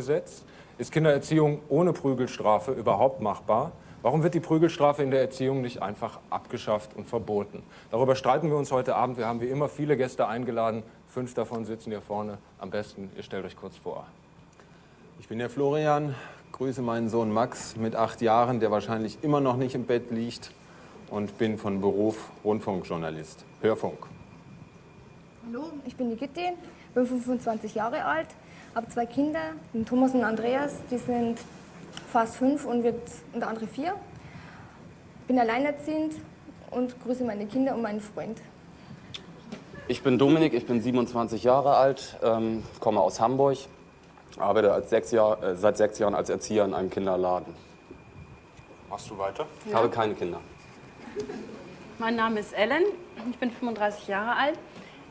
umgesetzt? Ist Kindererziehung ohne Prügelstrafe überhaupt machbar? Warum wird die Prügelstrafe in der Erziehung nicht einfach abgeschafft und verboten? Darüber streiten wir uns heute Abend. Wir haben wie immer viele Gäste eingeladen. Fünf davon sitzen hier vorne. Am besten, ihr stellt euch kurz vor. Ich bin der Florian, grüße meinen Sohn Max mit acht Jahren, der wahrscheinlich immer noch nicht im Bett liegt und bin von Beruf Rundfunkjournalist, Hörfunk. Hallo, ich bin die Gitti, bin 25 Jahre alt, habe zwei Kinder, den Thomas und Andreas, die sind fast fünf und wird und der andere vier. Bin alleinerziehend und grüße meine Kinder und meinen Freund. Ich bin Dominik, ich bin 27 Jahre alt, ähm, komme aus Hamburg, arbeite als sechs Jahr, äh, seit sechs Jahren als Erzieher in einem Kinderladen. Machst du weiter? Ich habe keine Kinder. Mein Name ist Ellen, ich bin 35 Jahre alt.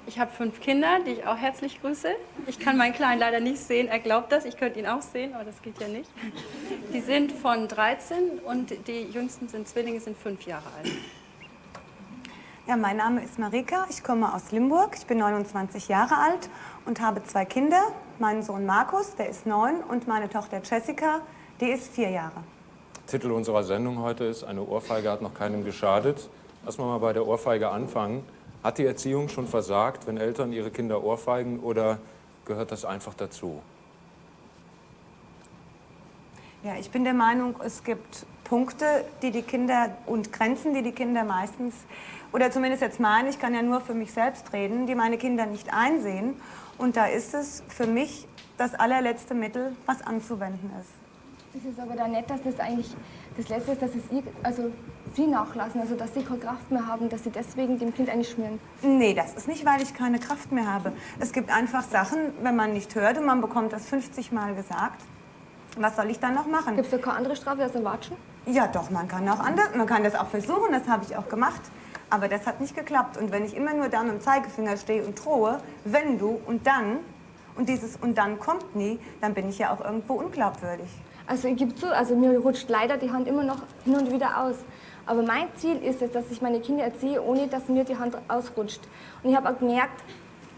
Ich habe fünf Kinder, die ich auch herzlich grüße. Ich kann meinen Kleinen leider nicht sehen, er glaubt das, ich könnte ihn auch sehen, aber das geht ja nicht. Die sind von 13 und die jüngsten sind Zwillinge, sind fünf Jahre alt. Ja, mein Name ist Marika, ich komme aus Limburg, ich bin 29 Jahre alt und habe zwei Kinder. Meinen Sohn Markus, der ist neun, und meine Tochter Jessica, die ist vier Jahre. Titel unserer Sendung heute ist Eine Ohrfeige hat noch keinem geschadet. Lass mal mal bei der Ohrfeige anfangen. Hat die Erziehung schon versagt, wenn Eltern ihre Kinder ohrfeigen oder gehört das einfach dazu? Ja, ich bin der Meinung, es gibt Punkte, die die Kinder und Grenzen, die die Kinder meistens, oder zumindest jetzt meine, ich kann ja nur für mich selbst reden, die meine Kinder nicht einsehen. Und da ist es für mich das allerletzte Mittel, was anzuwenden ist. Es ist aber dann nett, dass das eigentlich das Letzte ist, dass es ihr, also sie nachlassen, also dass sie keine Kraft mehr haben, dass sie deswegen dem Kind einschmieren. Nee, das ist nicht, weil ich keine Kraft mehr habe. Es gibt einfach Sachen, wenn man nicht hört und man bekommt das 50 Mal gesagt, was soll ich dann noch machen? Gibt es da keine andere Strafe als ein Watschen? Ja, doch, man kann auch anders, man kann das auch versuchen, das habe ich auch gemacht. Aber das hat nicht geklappt. Und wenn ich immer nur da mit dem Zeigefinger stehe und drohe, wenn du und dann, und dieses und dann kommt nie, dann bin ich ja auch irgendwo unglaubwürdig. Also ich gebe zu, also mir rutscht leider die Hand immer noch hin und wieder aus. Aber mein Ziel ist es, dass ich meine Kinder erziehe, ohne dass mir die Hand ausrutscht. Und ich habe auch gemerkt,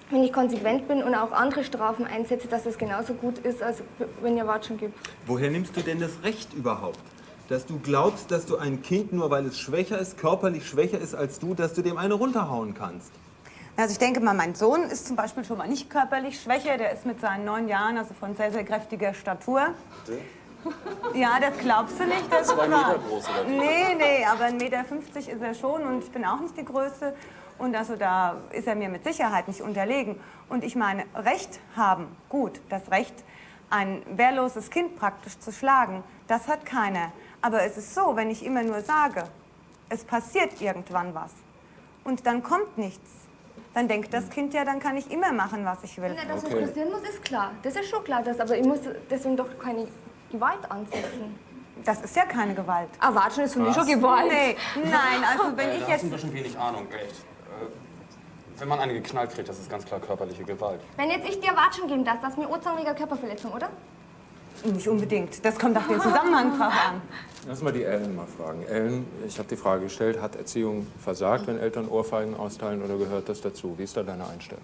wenn ich konsequent bin und auch andere Strafen einsetze, dass es genauso gut ist, als wenn ihr Watschen gibt. Woher nimmst du denn das Recht überhaupt? Dass du glaubst, dass du ein Kind, nur weil es schwächer ist, körperlich schwächer ist als du, dass du dem eine runterhauen kannst? Also ich denke mal, mein Sohn ist zum Beispiel schon mal nicht körperlich schwächer. Der ist mit seinen neun Jahren also von sehr, sehr kräftiger Statur. Ja, das glaubst du nicht, das Zwei ist wahr. Meter groß, oder wie? Nee, nee, aber 1,50 Meter ist er schon und ich bin auch nicht die Größte. Und also da ist er mir mit Sicherheit nicht unterlegen. Und ich meine, Recht haben, gut, das Recht, ein wehrloses Kind praktisch zu schlagen, das hat keiner. Aber es ist so, wenn ich immer nur sage, es passiert irgendwann was und dann kommt nichts, dann denkt das Kind ja, dann kann ich immer machen, was ich will. Ja, dass Okay. was passieren muss, ist klar. Das ist schon klar, dass, aber ich muss deswegen doch keine Gewalt ansetzen. Das ist ja keine Gewalt. Ah, Watschen ist für mich schon Gewalt. Nee, nein, also wenn Äh, ich da hast jetzt du ein bisschen wenig Ahnung, echt. Äh, wenn man eine geknallt kriegt, das ist ganz klar körperliche Gewalt. Wenn jetzt ich dir Watschen geben darf, das ist mir ursammige Körperverletzung, oder? Nicht unbedingt. Das kommt auf den Zusammenhang drauf an. Lass mal die Ellen mal fragen. Ellen, ich habe die Frage gestellt, hat Erziehung versagt, wenn Eltern Ohrfeigen austeilen oder gehört das dazu? Wie ist da deine Einstellung?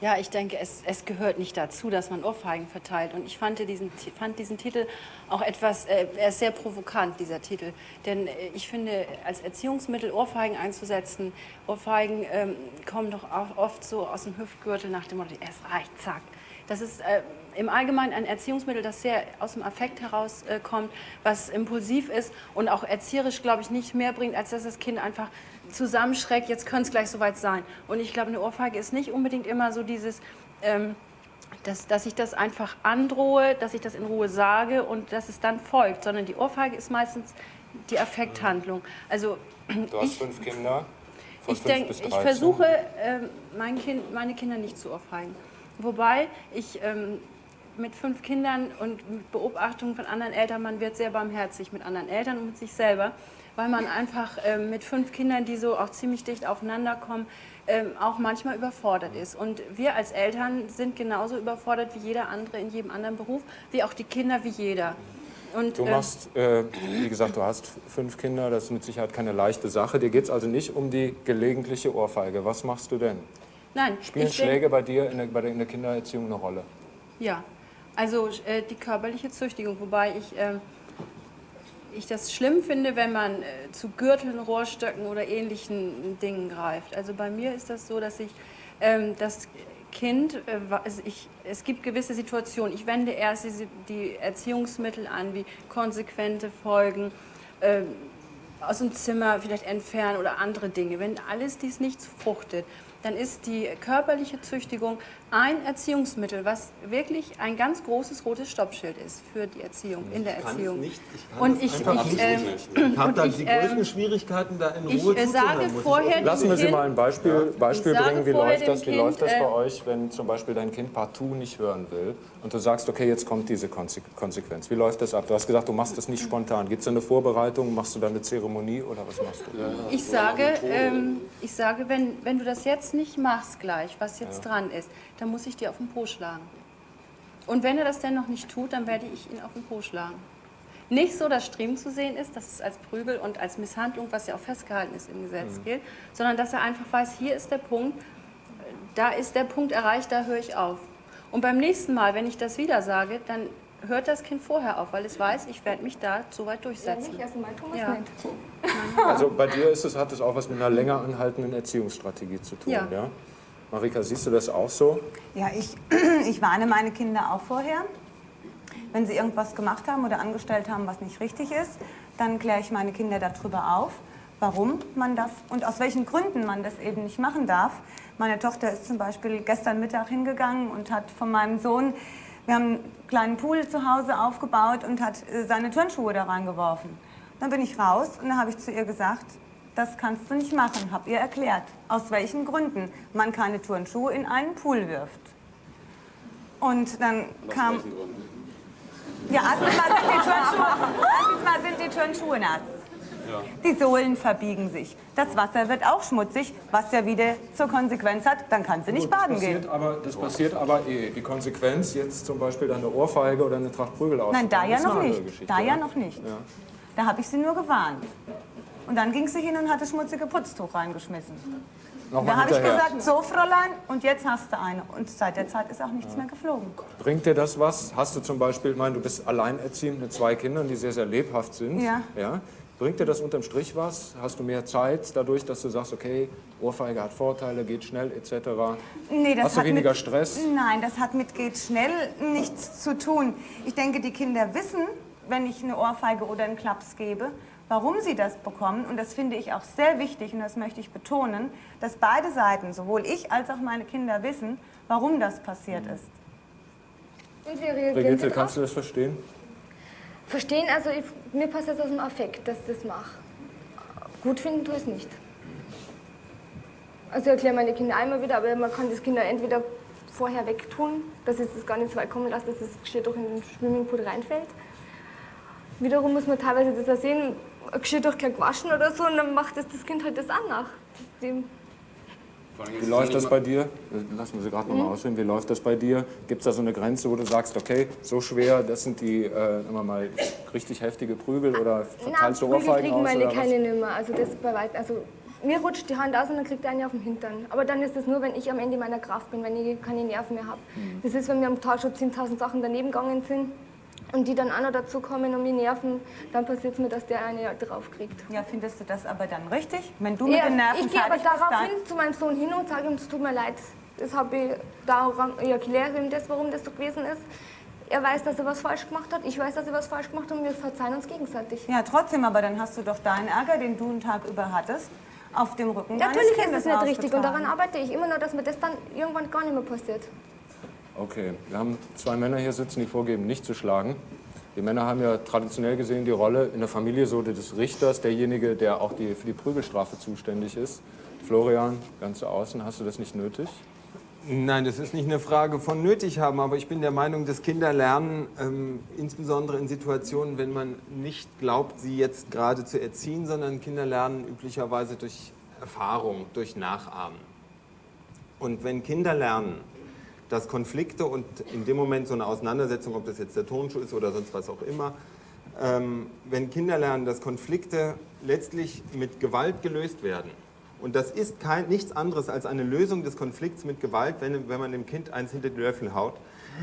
Ja, ich denke, es, es gehört nicht dazu, dass man Ohrfeigen verteilt. Und ich fand diesen, fand diesen Titel auch etwas, äh, er ist sehr provokant, dieser Titel. Denn äh, ich finde, als Erziehungsmittel Ohrfeigen einzusetzen, Ohrfeigen ähm, kommen doch oft so aus dem Hüftgürtel nach dem Motto, es reicht, zack. Das ist äh, im Allgemeinen ein Erziehungsmittel, das sehr aus dem Affekt herauskommt, äh, was impulsiv ist und auch erzieherisch, glaube ich, nicht mehr bringt, als dass das Kind einfach zusammenschreckt, jetzt könnte es gleich soweit sein. Und ich glaube, eine Ohrfeige ist nicht unbedingt immer so dieses, ähm, dass, dass ich das einfach androhe, dass ich das in Ruhe sage und dass es dann folgt, sondern die Ohrfeige ist meistens die Affekthandlung. Also Du hast ich, fünf Kinder. Von ich, fünf denk, bis ich 13. versuche, ähm, mein kind, meine Kinder nicht zu ohrfeigen. Wobei ich ähm, mit fünf Kindern und mit Beobachtung von anderen Eltern, man wird sehr barmherzig mit anderen Eltern und mit sich selber, weil man einfach ähm, mit fünf Kindern, die so auch ziemlich dicht aufeinander kommen, ähm, auch manchmal überfordert ist. Und wir als Eltern sind genauso überfordert wie jeder andere in jedem anderen Beruf, wie auch die Kinder wie jeder. Und, Du äh, machst, äh, wie gesagt, du hast fünf Kinder, das ist mit Sicherheit keine leichte Sache. Dir geht es also nicht um die gelegentliche Ohrfeige. Was machst du denn? nein, Spielen ich bin- Schläge bei dir in der, bei der, in der Kindererziehung eine Rolle? Ja, Also äh, die körperliche Züchtigung, wobei ich, äh, ich das schlimm finde, wenn man äh, zu Gürteln, Rohrstöcken oder ähnlichen Dingen greift. Also bei mir ist das so, dass ich ähm, das Kind, äh, ich, es gibt gewisse Situationen, ich wende erst diese, die Erziehungsmittel an, wie konsequente Folgen, ähm, aus dem Zimmer vielleicht entfernen oder andere Dinge. Wenn alles dies nicht fruchtet, dann ist die körperliche Züchtigung ein Erziehungsmittel, was wirklich ein ganz großes rotes Stoppschild ist für die Erziehung, in der Erziehung. nicht. Ich kann und ich, ich, nicht. ähm, Ich habe da ich, die ähm, größten Schwierigkeiten, da in ich, Ruhe äh, zuzuhören. sage ich vorher Lassen wir Sie mal ein Beispiel, Beispiel Ich bringen. Wie läuft das, wie läuft das bei äh, euch, wenn zum Beispiel dein Kind partout nicht hören will und du sagst, okay, jetzt kommt diese Konse- Konsequenz. Wie läuft das ab? Du hast gesagt, du machst das nicht spontan. Gibt es da eine Vorbereitung? Machst du da eine Zeremonie oder was machst du? Ich sage, ähm, ich sage wenn, wenn du das jetzt nicht machst gleich, was jetzt dran ist, dann muss ich dir auf den Po schlagen. Und wenn er das denn noch nicht tut, dann werde ich ihn auf den Po schlagen. Nicht so, dass Striemen zu sehen ist, dass es als Prügel und als Misshandlung, was ja auch festgehalten ist im Gesetz, gilt, sondern dass er einfach weiß, hier ist der Punkt, da ist der Punkt erreicht, da höre ich auf. Und beim nächsten Mal, wenn ich das wieder sage, dann hört das Kind vorher auf, weil es weiß, ich werde mich da so weit Ja, durchsetzen. nicht, also mein Thomas Ja. nicht. Also bei dir ist es, hat es auch was mit einer länger anhaltenden Erziehungsstrategie zu tun. Ja. Ja. Marika, siehst du das auch so? Ja, ich, ich warne meine Kinder auch vorher. Wenn sie irgendwas gemacht haben oder angestellt haben, was nicht richtig ist, dann kläre ich meine Kinder darüber auf, warum man das und aus welchen Gründen man das eben nicht machen darf. Meine Tochter ist zum Beispiel gestern Mittag hingegangen und hat von meinem Sohn, wir haben einen kleinen Pool zu Hause aufgebaut und hat äh, seine Turnschuhe da reingeworfen. Dann bin ich raus und dann habe ich zu ihr gesagt, das kannst du nicht machen, habe ihr erklärt, aus welchen Gründen man keine Turnschuhe in einen Pool wirft. Und dann kam, ja, erstens mal sind die Turnschuhe, erstens mal sind die Turnschuhe nass. Die Sohlen verbiegen sich. Das Wasser wird auch schmutzig, was ja wieder zur Konsequenz hat, dann kann sie nicht Gut, das baden gehen. Aber, das passiert aber eh. Die Konsequenz, jetzt zum Beispiel dann eine Ohrfeige oder eine Tracht Prügel aus. Nein, da ja noch nicht. Da ja ja? noch nicht. Da habe ich sie nur gewarnt. Und dann ging sie hin und hat das schmutzige Putztuch reingeschmissen. Da Nochmal habe ich gesagt, so Fräulein, und jetzt hast du eine. Und seit der Zeit ist auch nichts mehr geflogen. Bringt dir das was? Hast du zum Beispiel, ich meine, du bist alleinerziehend mit zwei Kindern, die sehr, sehr lebhaft sind. Ja. ja. Bringt dir das unterm Strich was? Hast du mehr Zeit dadurch, dass du sagst, okay, Ohrfeige hat Vorteile, geht schnell etc.? Nee, das Hast du hat weniger mit, Stress? Nein, das hat mit geht schnell nichts zu tun. Ich denke, die Kinder wissen, wenn ich eine Ohrfeige oder einen Klaps gebe, warum sie das bekommen. Und das finde ich auch sehr wichtig und das möchte ich betonen, dass beide Seiten, sowohl ich als auch meine Kinder, wissen, warum das passiert ist. Und wie reagieren Brigitte, Sie kannst du das verstehen? Verstehen, also ich, mir passiert das aus dem Affekt, dass ich das mache. Gut finden tue ich es nicht. Also ich erkläre meine Kinder einmal wieder, aber man kann das Kinder entweder vorher wegtun, dass es das gar nicht so weit kommen lässt, dass das Geschirr doch in den Swimmingpool reinfällt. Wiederum muss man teilweise das auch sehen, Geschirr doch gleich gewaschen oder so und dann macht das, das Kind halt das auch nach. Dem, Wie läuft das bei dir? Lassen wir sie gerade Mhm. nochmal ausführen. Wie läuft das bei dir? Gibt es da so eine Grenze, wo du sagst, okay, so schwer, das sind die, äh, immer mal richtig heftige Prügel oder verteilst du Prügel Ohrfeigen kriegen aus? meine Oder was? keine nimmer. Also das bei weit, also mir rutscht die Hand aus und dann kriegt er eine auf den Hintern. Aber dann ist das nur, wenn ich am Ende meiner Kraft bin, wenn ich keine Nerven mehr habe. Mhm. Das ist, wenn mir am Tag schon 10.000 Sachen daneben gegangen sind und die dann auch noch dazu kommen und mich nerven, dann passiert es mir, dass der eine drauf kriegt. Ja, findest du das aber dann richtig? Wenn du mit Ja, den Nerven ich gehe aber daraufhin zu meinem Sohn hin und sage ihm, es tut mir leid. Das habe ich daran, ich erkläre ihm das, warum das so gewesen ist. Er weiß, dass er was falsch gemacht hat, ich weiß, dass er was falsch gemacht hat und wir verzeihen uns gegenseitig. Ja, trotzdem, aber dann hast du doch deinen Ärger, den du einen Tag über hattest, auf dem Rücken Natürlich ist es nicht richtig und daran arbeite ich immer nur, dass mir das dann irgendwann gar nicht mehr passiert. Okay, wir haben zwei Männer hier sitzen, die vorgeben, nicht zu schlagen. Die Männer haben ja traditionell gesehen die Rolle in der Familie so des Richters, derjenige, der auch die, für die Prügelstrafe zuständig ist. Florian, ganz außen, hast du das nicht nötig? Nein, das ist nicht eine Frage von nötig haben, aber ich bin der Meinung, dass Kinder lernen, ähm, insbesondere in Situationen, wenn man nicht glaubt, sie jetzt gerade zu erziehen, sondern Kinder lernen üblicherweise durch Erfahrung, durch Nachahmen. Und wenn Kinder lernen, dass Konflikte und in dem Moment so eine Auseinandersetzung, ob das jetzt der Tonschuh ist oder sonst was auch immer, ähm, wenn Kinder lernen, dass Konflikte letztlich mit Gewalt gelöst werden, und das ist kein, nichts anderes als eine Lösung des Konflikts mit Gewalt, wenn, wenn man dem Kind eins hinter die Löffel haut,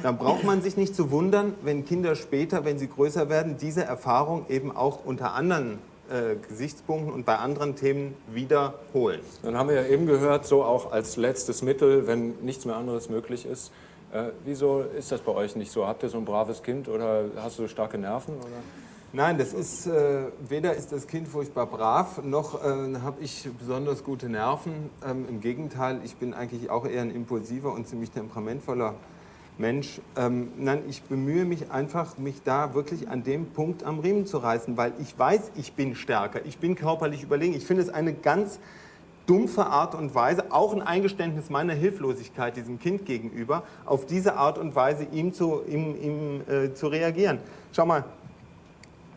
dann braucht man sich nicht zu wundern, wenn Kinder später, wenn sie größer werden, diese Erfahrung eben auch unter anderen äh, Gesichtspunkten und bei anderen Themen wiederholen. Dann haben wir ja eben gehört, so auch als letztes Mittel, wenn nichts mehr anderes möglich ist. Äh, wieso ist das bei euch nicht so? Habt ihr so ein braves Kind oder hast du so starke Nerven? Oder? Nein, das ist äh, weder ist das Kind furchtbar brav, noch äh, habe ich besonders gute Nerven. Ähm, Im Gegenteil, ich bin eigentlich auch eher ein impulsiver und ziemlich temperamentvoller Mensch. Ähm, nein, ich bemühe mich einfach, mich da wirklich an dem Punkt am Riemen zu reißen, weil ich weiß, ich bin stärker, ich bin körperlich überlegen. Ich finde es eine ganz dumpfe Art und Weise, auch ein Eingeständnis meiner Hilflosigkeit diesem Kind gegenüber, auf diese Art und Weise ihm zu, ihm, ihm, äh, zu reagieren. Schau mal,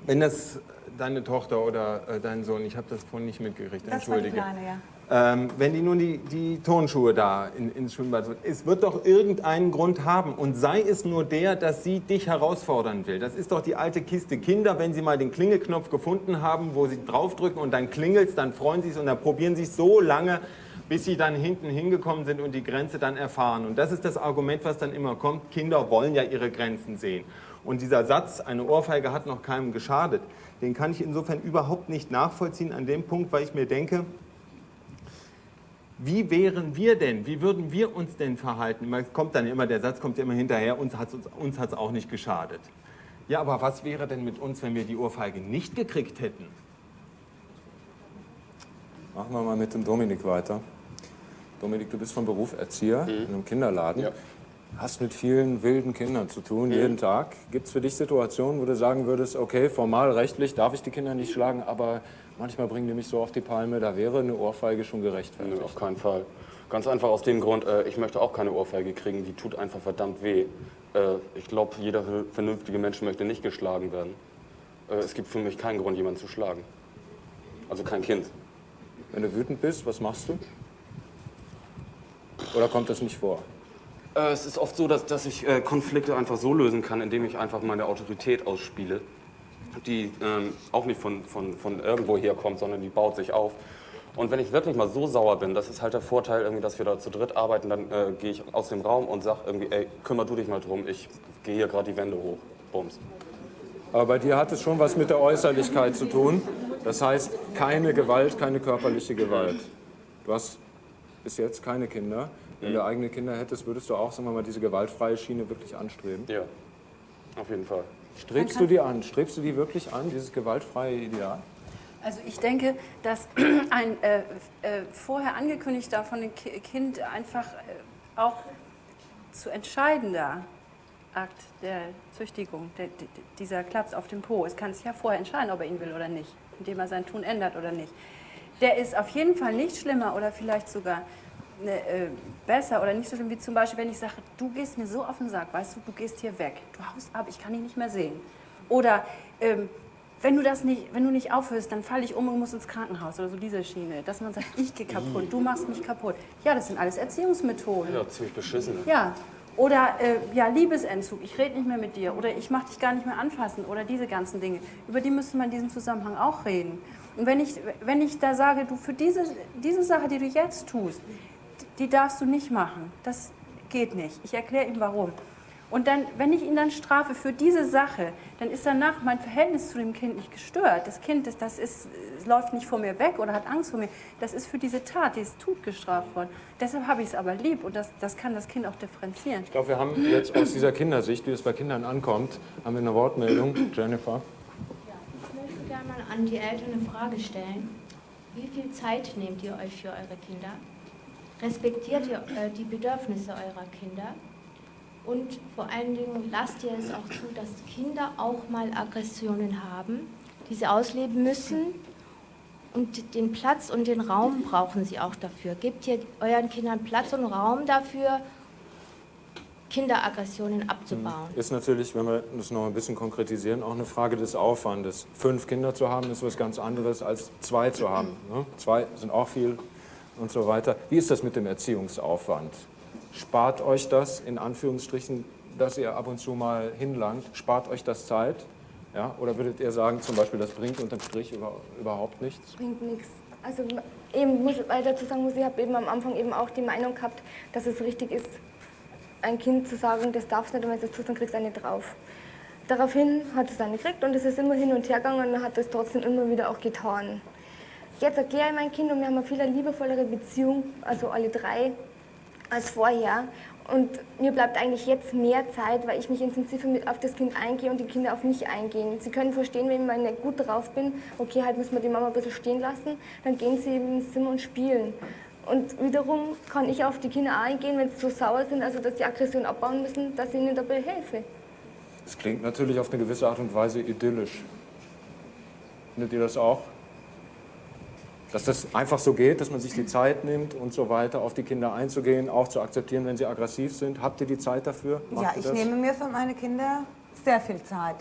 wenn das deine Tochter oder äh, dein Sohn, ich habe das vorhin nicht mitgekriegt, Das war die entschuldige. Kleine, ja. Ähm, wenn die nun die, die Turnschuhe da in, ins Schwimmbad wird, es wird doch irgendeinen Grund haben und sei es nur der, dass sie dich herausfordern will. Das ist doch die alte Kiste Kinder, wenn sie mal den Klingelknopf gefunden haben, wo sie draufdrücken und dann klingelt dann freuen sie sich und dann probieren sie es so lange, bis sie dann hinten hingekommen sind und die Grenze dann erfahren. Und das ist das Argument, was dann immer kommt, Kinder wollen ja ihre Grenzen sehen. Und dieser Satz, eine Ohrfeige hat noch keinem geschadet, den kann ich insofern überhaupt nicht nachvollziehen an dem Punkt, weil ich mir denke, wie wären wir denn, wie würden wir uns denn verhalten? Es kommt dann immer, der Satz kommt ja immer hinterher, uns hat es uns, uns hat's auch nicht geschadet. Ja, aber was wäre denn mit uns, wenn wir die Ohrfeige nicht gekriegt hätten? Machen wir mal mit dem Dominik weiter. Dominik, du bist von Beruf Erzieher in einem Kinderladen. Ja. Hast mit vielen wilden Kindern zu tun, jeden Tag. Gibt es für dich Situationen, wo du sagen würdest, okay, formal, rechtlich darf ich die Kinder nicht schlagen, aber manchmal bringen die mich so auf die Palme, da wäre eine Ohrfeige schon gerechtfertigt. auf keinen Fall. Ganz einfach aus dem Grund, äh, ich möchte auch keine Ohrfeige kriegen, die tut einfach verdammt weh. Äh, ich glaube, jeder vernünftige Mensch möchte nicht geschlagen werden. Äh, es gibt für mich keinen Grund, jemanden zu schlagen. Also kein Kind. Wenn du wütend bist, was machst du? Oder kommt das nicht vor? Äh, es ist oft so, dass, dass ich äh, Konflikte einfach so lösen kann, indem ich einfach meine Autorität ausspiele, die ähm, auch nicht von, von, von irgendwo herkommt, sondern die baut sich auf. Und wenn ich wirklich mal so sauer bin, das ist halt der Vorteil, irgendwie, dass wir da zu dritt arbeiten, dann äh, gehe ich aus dem Raum und sage irgendwie, ey, kümmer du dich mal drum, ich gehe hier gerade die Wände hoch. Bums. Aber bei dir hat es schon was mit der Äußerlichkeit zu tun. Das heißt, keine Gewalt, keine körperliche Gewalt. Du hast bis jetzt keine Kinder. Wenn du eigene Kinder hättest, würdest du auch, sagen wir mal, diese gewaltfreie Schiene wirklich anstreben. Ja, auf jeden Fall. Strebst du die an? Strebst du die wirklich an, dieses gewaltfreie Ideal? Also ich denke, dass ein äh, äh, vorher angekündigter von dem Ki- Kind einfach äh, auch zu entscheidender Akt der Züchtigung, der, dieser Klaps auf dem Po, es kann sich ja vorher entscheiden, ob er ihn will oder nicht, indem er sein Tun ändert oder nicht. Der ist auf jeden Fall nicht schlimmer oder vielleicht sogar äh, besser oder nicht so schlimm wie zum Beispiel, wenn ich sage, du gehst mir so auf den Sack, weißt du, du gehst hier weg, du haust ab, ich kann dich nicht mehr sehen. Oder ähm, wenn du das nicht, wenn du nicht aufhörst, dann falle ich um und muss ins Krankenhaus oder so diese Schiene, dass man sagt, ich gehe kaputt, du machst mich kaputt. Ja, das sind alles Erziehungsmethoden. Ja, ziemlich beschissen. Ja. Oder äh, ja, Liebesentzug, ich rede nicht mehr mit dir oder ich mache dich gar nicht mehr anfassen oder diese ganzen Dinge. Über die müsste man in diesem Zusammenhang auch reden. Und wenn ich, wenn ich da sage, du für diese, diese Sache, die du jetzt tust, die darfst du nicht machen, das geht nicht. Ich erkläre ihm warum. Und dann, wenn ich ihn dann strafe für diese Sache, dann ist danach mein Verhältnis zu dem Kind nicht gestört. Das Kind, ist, das ist, es läuft nicht vor mir weg oder hat Angst vor mir. Das ist für diese Tat, die es tut, gestraft worden. Deshalb habe ich es aber lieb und das, das kann das Kind auch differenzieren. Ich glaube, wir haben jetzt aus dieser Kindersicht, wie es bei Kindern ankommt, haben wir eine Wortmeldung. Jennifer. Ich möchte gerne mal an die Eltern eine Frage stellen. Wie viel Zeit nehmt ihr euch für eure Kinder? Respektiert ihr äh, die Bedürfnisse eurer Kinder? Und vor allen Dingen lasst ihr es auch zu, dass Kinder auch mal Aggressionen haben, die sie ausleben müssen. Und den Platz und den Raum brauchen sie auch dafür. Gebt ihr euren Kindern Platz und Raum dafür, Kinderaggressionen abzubauen? Ist natürlich, wenn wir das noch ein bisschen konkretisieren, auch eine Frage des Aufwandes. Fünf Kinder zu haben, ist was ganz anderes als zwei zu haben. Ne? Zwei sind auch viel und so weiter. Wie ist das mit dem Erziehungsaufwand? Spart euch das, in Anführungsstrichen, dass ihr ab und zu mal hinlangt, spart euch das Zeit? Ja? Oder würdet ihr sagen, zum Beispiel, das bringt unterm Strich über, überhaupt nichts? bringt nichts. Also eben muss ich dazu sagen, muss ich habe eben am Anfang eben auch die Meinung gehabt, dass es richtig ist, ein Kind zu sagen, das darfst nicht und wenn du das tust, dann kriegst du eine drauf. Daraufhin hat es eine gekriegt und es ist immer hin und her gegangen und hat es trotzdem immer wieder auch getan. Jetzt erkläre ich mein Kind und wir haben eine viel liebevollere Beziehung, also alle drei, als vorher. Und mir bleibt eigentlich jetzt mehr Zeit, weil ich mich intensiver mit auf das Kind eingehe und die Kinder auf mich eingehen. Sie können verstehen, wenn ich mal nicht gut drauf bin, okay, halt müssen wir die Mama ein bisschen stehen lassen, dann gehen sie eben ins Zimmer und spielen. Und wiederum kann ich auf die Kinder eingehen, wenn sie so sauer sind, also dass die Aggression abbauen müssen, dass ich ihnen dabei helfe. Das klingt natürlich auf eine gewisse Art und Weise idyllisch. Findet ihr das auch? Dass das einfach so geht, dass man sich die Zeit nimmt und so weiter, auf die Kinder einzugehen, auch zu akzeptieren, wenn sie aggressiv sind. Habt ihr die Zeit dafür? Macht ja, ich nehme mir für meine Kinder sehr viel Zeit.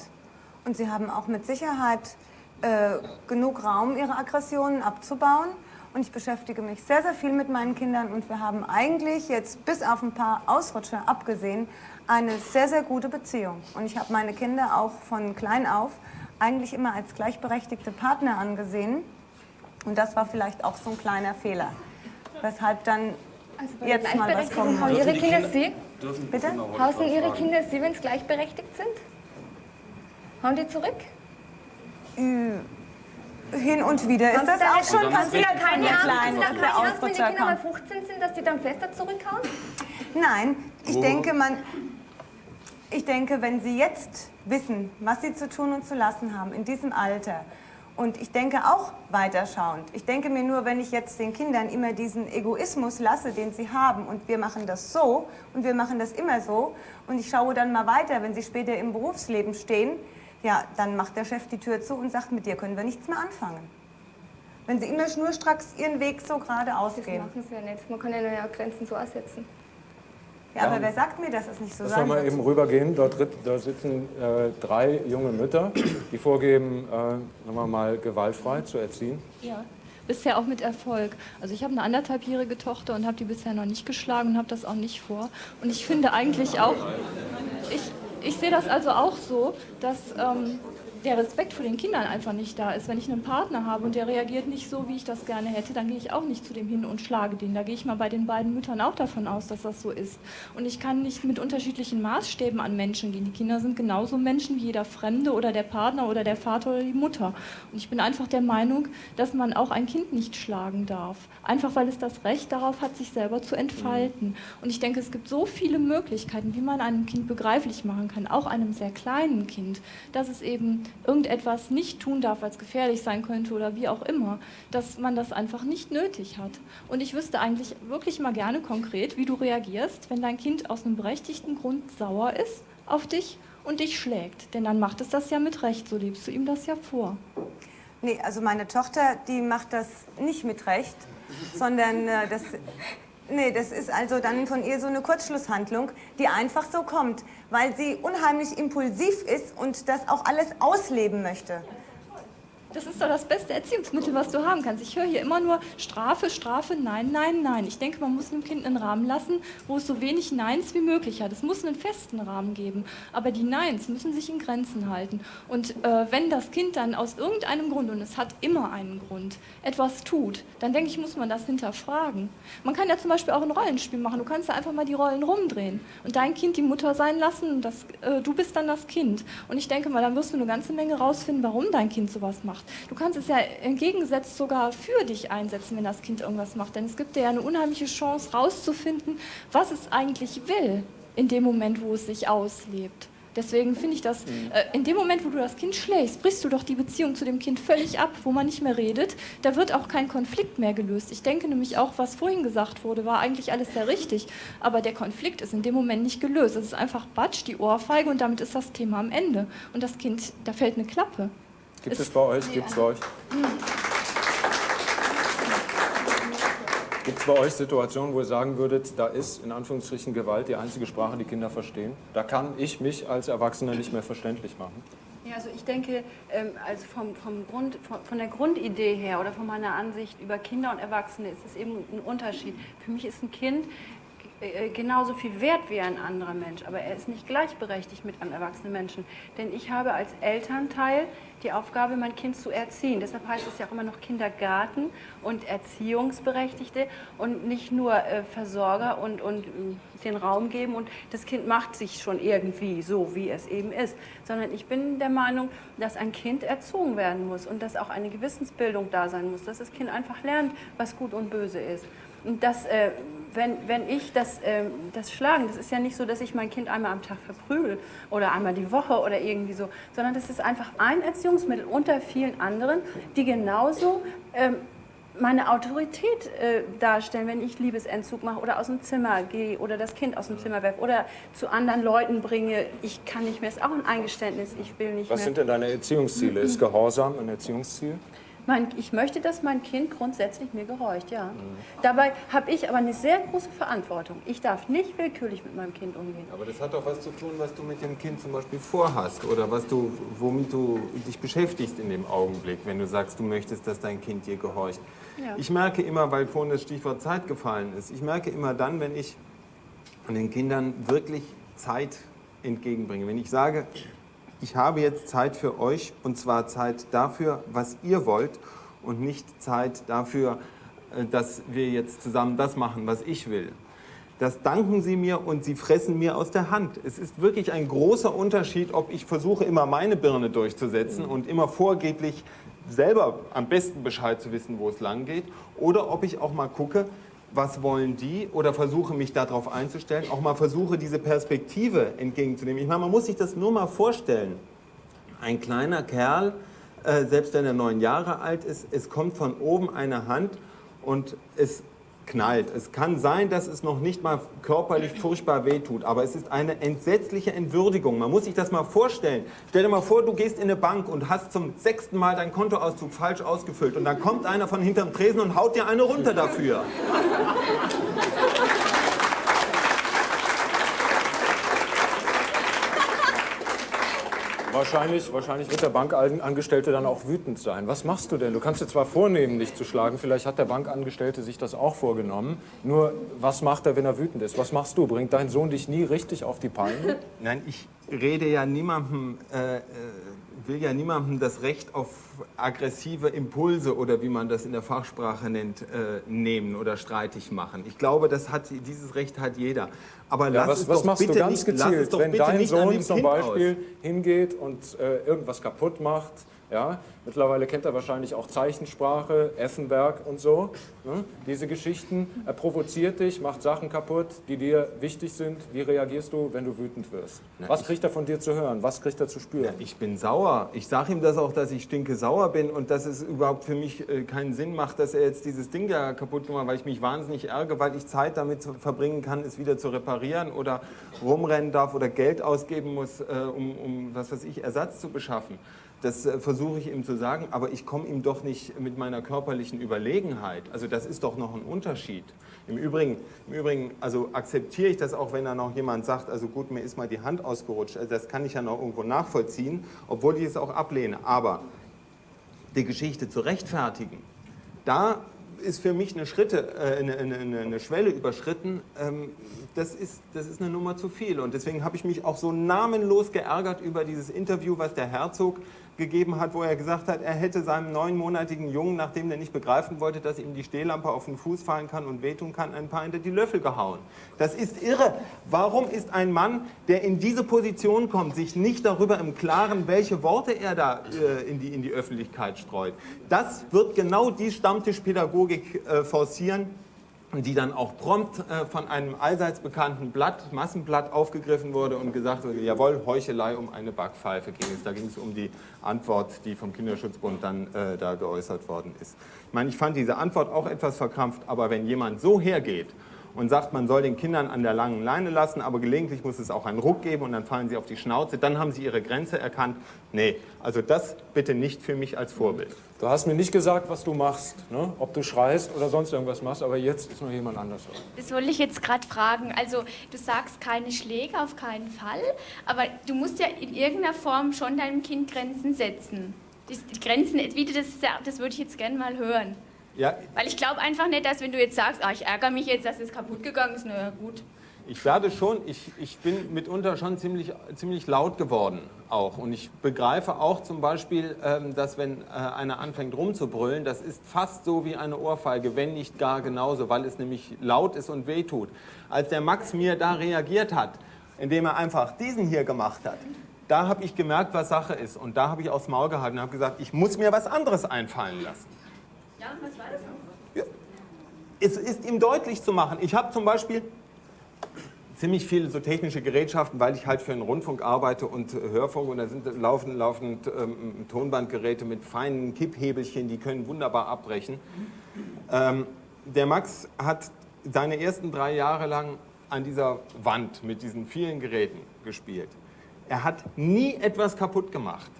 Und sie haben auch mit Sicherheit äh, genug Raum, ihre Aggressionen abzubauen. Und ich beschäftige mich sehr, sehr viel mit meinen Kindern. Und wir haben eigentlich jetzt bis auf ein paar Ausrutscher abgesehen eine sehr, sehr gute Beziehung. Und ich habe meine Kinder auch von klein auf eigentlich immer als gleichberechtigte Partner angesehen. Und das war vielleicht auch so ein kleiner Fehler. Weshalb dann Also bei jetzt mal was kommen haben. Ihre Kinder Sie? Bitte? Hausen Ihre? Kinder Sie, wenn sie gleichberechtigt sind? Hauen die zurück? Hin und wieder ist das auch schon passiert keine Angst, dass der Angst, wenn die Ausrutscher Kinder mal kommt. 15 sind, dass die dann fester zurückhauen? Nein, ich Wo- denke, man, ich denke, wenn Sie jetzt wissen, was Sie zu tun und zu lassen haben in diesem Alter, und ich denke auch weiterschauend. Ich denke mir nur, wenn ich jetzt den Kindern immer diesen Egoismus lasse, den sie haben, und wir machen das so und wir machen das immer so, und ich schaue dann mal weiter, wenn sie später im Berufsleben stehen, ja, dann macht der Chef die Tür zu und sagt, mit dir können wir nichts mehr anfangen. Wenn sie immer schnurstracks ihren Weg so geradeaus Das gehen. machen sie ja nicht. Man kann ja nur ja Grenzen so aussetzen. Ja, aber wer sagt mir, dass es nicht so Lass sein mal wird? eben rübergehen. Dort da sitzen äh, drei junge Mütter, die vorgeben, äh, sagen wir mal, gewaltfrei zu erziehen. Ja, bisher auch mit Erfolg. Also ich habe eine anderthalbjährige Tochter und habe die bisher noch nicht geschlagen und habe das auch nicht vor. Und ich finde eigentlich auch, ich, ich sehe das also auch so, dass ähm, der Respekt vor den Kindern einfach nicht da ist. Wenn ich einen Partner habe und der reagiert nicht so, wie ich das gerne hätte, dann gehe ich auch nicht zu dem hin und schlage den. Da gehe ich mal bei den beiden Müttern auch davon aus, dass das so ist. Und ich kann nicht mit unterschiedlichen Maßstäben an Menschen gehen. Die Kinder sind genauso Menschen wie jeder Fremde oder der Partner oder der Vater oder die Mutter. Und ich bin einfach der Meinung, dass man auch ein Kind nicht schlagen darf. Einfach weil es das Recht darauf hat, sich selber zu entfalten. Und ich denke, es gibt so viele Möglichkeiten, wie man einem Kind begreiflich machen kann, auch einem sehr kleinen Kind, dass es eben irgendetwas nicht tun darf, weil es gefährlich sein könnte oder wie auch immer, dass man das einfach nicht nötig hat. Und ich wüsste eigentlich wirklich mal gerne konkret, wie du reagierst, wenn dein Kind aus einem berechtigten Grund sauer ist auf dich und dich schlägt. Denn dann macht es das ja mit Recht, so lebst du ihm das ja vor. Nee, also meine Tochter, die macht das nicht mit Recht, sondern äh, das, nee, das ist also dann von ihr so eine Kurzschlusshandlung, die einfach so kommt, weil sie unheimlich impulsiv ist und das auch alles ausleben möchte. Das ist doch das beste Erziehungsmittel, was du haben kannst. Ich höre hier immer nur Strafe, Strafe, nein, nein, nein. Ich denke, man muss einem Kind einen Rahmen lassen, wo es so wenig Neins wie möglich hat. Es muss einen festen Rahmen geben. Aber die Neins müssen sich in Grenzen halten. Und äh, wenn das Kind dann aus irgendeinem Grund, und es hat immer einen Grund, etwas tut, dann denke ich, muss man das hinterfragen. Man kann ja zum Beispiel auch ein Rollenspiel machen. Du kannst ja einfach mal die Rollen rumdrehen und dein Kind die Mutter sein lassen das, äh, du bist dann das Kind. Und ich denke mal, dann wirst du eine ganze Menge rausfinden, warum dein Kind sowas macht. Du kannst es ja entgegengesetzt sogar für dich einsetzen, wenn das Kind irgendwas macht. Denn es gibt dir ja eine unheimliche Chance, rauszufinden, was es eigentlich will in dem Moment, wo es sich auslebt. Deswegen finde ich das, äh, in dem Moment, wo du das Kind schlägst, brichst du doch die Beziehung zu dem Kind völlig ab, wo man nicht mehr redet. Da wird auch kein Konflikt mehr gelöst. Ich denke nämlich auch, was vorhin gesagt wurde, war eigentlich alles sehr richtig. Aber der Konflikt ist in dem Moment nicht gelöst. Es ist einfach Batsch, die Ohrfeige und damit ist das Thema am Ende. Und das Kind, da fällt eine Klappe. Gibt Es- bei euch? Gibt es bei euch? Gibt es bei euch Situationen, wo ihr sagen würdet, da ist in Anführungsstrichen Gewalt die einzige Sprache, die Kinder verstehen? Da kann ich mich als Erwachsener nicht mehr verständlich machen. Ja, also ich denke, ähm, also vom, vom Grund, von, von der Grundidee her oder von meiner Ansicht über Kinder und Erwachsene ist es eben ein Unterschied. Für mich ist ein Kind genauso viel wert wie ein anderer Mensch, aber er ist nicht gleichberechtigt mit einem erwachsenen Menschen. Denn ich habe als Elternteil die Aufgabe, mein Kind zu erziehen. Deshalb heißt es ja auch immer noch Kindergarten und Erziehungsberechtigte und nicht nur äh, Versorger und, und äh, den Raum geben und das Kind macht sich schon irgendwie so, wie es eben ist. Sondern ich bin der Meinung, dass ein Kind erzogen werden muss und dass auch eine Gewissensbildung da sein muss, dass das Kind einfach lernt, was gut und böse ist. Und das, äh, wenn, wenn ich das, äh, das Schlagen, das ist ja nicht so, dass ich mein Kind einmal am Tag verprügel oder einmal die Woche oder irgendwie so, sondern das ist einfach ein Erziehungsmittel unter vielen anderen, die genauso ähm, meine Autorität äh, darstellen, wenn ich Liebesentzug mache oder aus dem Zimmer gehe oder das Kind aus dem Zimmer werfe oder zu anderen Leuten bringe, ich kann nicht mehr, ist auch ein Eingeständnis, ich will nicht Was mehr. sind denn deine Erziehungsziele? Ist Gehorsam ein Erziehungsziel? Mein, ich möchte, dass mein Kind grundsätzlich mir gehorcht, ja. Dabei habe ich aber eine sehr große Verantwortung. Ich darf nicht willkürlich mit meinem Kind umgehen. Aber das hat doch was zu tun, was du mit dem Kind zum Beispiel vorhast oder was du, womit du dich beschäftigst in dem Augenblick, wenn du sagst, du möchtest, dass dein Kind dir gehorcht. Ja. Ich merke immer, weil vorhin das Stichwort Zeit gefallen ist, ich merke immer dann, wenn ich den Kindern wirklich Zeit entgegenbringe, wenn ich sage, ich habe jetzt Zeit für euch und zwar Zeit dafür, was ihr wollt und nicht Zeit dafür, äh, dass wir jetzt zusammen das machen, was ich will. Das danken sie mir und sie fressen mir aus der Hand. Es ist wirklich ein großer Unterschied, ob ich versuche, immer meine Birne durchzusetzen und immer vorgeblich selber am besten Bescheid zu wissen, wo es lang geht, oder ob ich auch mal gucke, was wollen die oder versuche mich darauf einzustellen, auch mal versuche diese Perspektive entgegenzunehmen. Ich meine, man muss sich das nur mal vorstellen. Ein kleiner Kerl, äh, selbst wenn er neun Jahre alt ist, es kommt von oben eine Hand und es knallt. Es kann sein, dass es noch nicht mal körperlich furchtbar wehtut, aber es ist eine entsetzliche Entwürdigung. Man muss sich das mal vorstellen. Stell dir mal vor, du gehst in eine Bank und hast zum sechsten Mal deinen Kontoauszug falsch ausgefüllt und dann kommt einer von hinterm Tresen und haut dir eine runter dafür. Wahrscheinlich, wahrscheinlich wird der Bankangestellte dann auch wütend sein. Was machst du denn? Du kannst dir zwar vornehmen, dich zu schlagen, vielleicht hat der Bankangestellte sich das auch vorgenommen. Nur, was macht er, wenn er wütend ist? Was machst du? Bringt dein Sohn dich nie richtig auf die Palme? Nein, ich rede ja niemandem, äh, äh, will ja niemandem das Recht auf aggressive Impulse oder wie man das in der Fachsprache nennt, äh, nehmen oder streitig machen. Ich glaube, das hat, dieses Recht hat jeder. Aber Ja, lass was es was doch machst bitte du ganz nicht, gezielt, wenn dein Sohn zum Beispiel aus. hingeht und äh, irgendwas kaputt macht? Ja, mittlerweile kennt er wahrscheinlich auch Zeichensprache, Effenberg und so. Ne? Diese Geschichten. Er provoziert dich, macht Sachen kaputt, die dir wichtig sind. Wie reagierst du, wenn du wütend wirst? Was kriegt er von dir zu hören? Was kriegt er zu spüren? Ich bin sauer. Ich sage ihm das auch, dass ich stinke sauer bin und dass es überhaupt für mich äh, keinen Sinn macht, dass er jetzt dieses Ding da kaputt gemacht hat, weil ich mich wahnsinnig ärgere, weil ich Zeit damit verbringen kann, es wieder zu reparieren oder rumrennen darf oder Geld ausgeben muss, äh, um, um was weiß ich, Ersatz zu beschaffen. Das äh, versuche ich ihm zu sagen, aber ich komme ihm doch nicht mit meiner körperlichen Überlegenheit. Also das ist doch noch ein Unterschied. Im Übrigen, im Übrigen also akzeptiere ich das auch, wenn da noch jemand sagt, also gut, mir ist mal die Hand ausgerutscht. Also das kann ich ja noch irgendwo nachvollziehen, obwohl ich es auch ablehne. Aber die Geschichte zu rechtfertigen, da ist für mich eine, Schritte, äh, eine, eine, eine- Schwelle überschritten. Ähm, das, ist, das ist eine Nummer zu viel. Und deswegen habe ich mich auch so namenlos geärgert über dieses Interview, was der Herzog gegeben hat, wo er gesagt hat, er hätte seinem neunmonatigen Jungen, nachdem der nicht begreifen wollte, dass ihm die Stehlampe auf den Fuß fallen kann und wehtun kann, ein paar hinter die Löffel gehauen. Das ist irre. Warum ist ein Mann, der in diese Position kommt, sich nicht darüber im Klaren, welche Worte er da äh, in, die, in die Öffentlichkeit streut? Das wird genau die Stammtischpädagogik äh, forcieren, die dann auch prompt äh, von einem allseits bekannten Blatt, Massenblatt aufgegriffen wurde und gesagt wurde, jawohl, Heuchelei um eine Backpfeife ging es. Da ging es um die Antwort, die vom Kinderschutzbund dann äh, da geäußert worden ist. Ich meine, ich fand diese Antwort auch etwas verkrampft, aber wenn jemand so hergeht und sagt, man soll den Kindern an der langen Leine lassen, aber gelegentlich muss es auch einen Ruck geben und dann fallen sie auf die Schnauze, dann haben sie ihre Grenze erkannt. Nee, also das bitte nicht für mich als Vorbild. Du hast mir nicht gesagt, was du machst, ne? ob du schreist oder sonst irgendwas machst, aber jetzt ist noch jemand anders. dran. Das wollte ich jetzt gerade fragen. Also du sagst keine Schläge, auf keinen Fall, aber du musst ja in irgendeiner Form schon deinem Kind Grenzen setzen. Die, Grenzen, wie das das würde ich jetzt gerne mal hören. Ja, Weil ich glaube einfach nicht, dass wenn du jetzt sagst, ah, ich ärgere mich jetzt, dass es kaputt gegangen ist, na ja, gut. Ich werde schon, ich, ich bin mitunter schon ziemlich, ziemlich laut geworden auch. Und ich begreife auch zum Beispiel, ähm, dass wenn äh, einer anfängt rumzubrüllen, das ist fast so wie eine Ohrfeige, wenn nicht gar genauso, weil es nämlich laut ist und wehtut. Als der Max mir da reagiert hat, indem er einfach diesen hier gemacht hat, da habe ich gemerkt, was Sache ist. Und da habe ich aufs Maul gehalten und habe gesagt, ich muss mir was anderes einfallen lassen. Ja, was war das? es ist ihm deutlich zu machen. Ich habe zum Beispiel ziemlich viele so technische Gerätschaften, weil ich halt für den Rundfunk arbeite und äh, Hörfunk und da sind laufend, laufend ähm, Tonbandgeräte mit feinen Kipphebelchen, die können wunderbar abbrechen. Ähm, der Max hat seine ersten drei Jahre lang an dieser Wand mit diesen vielen Geräten gespielt. Er hat nie etwas kaputt gemacht.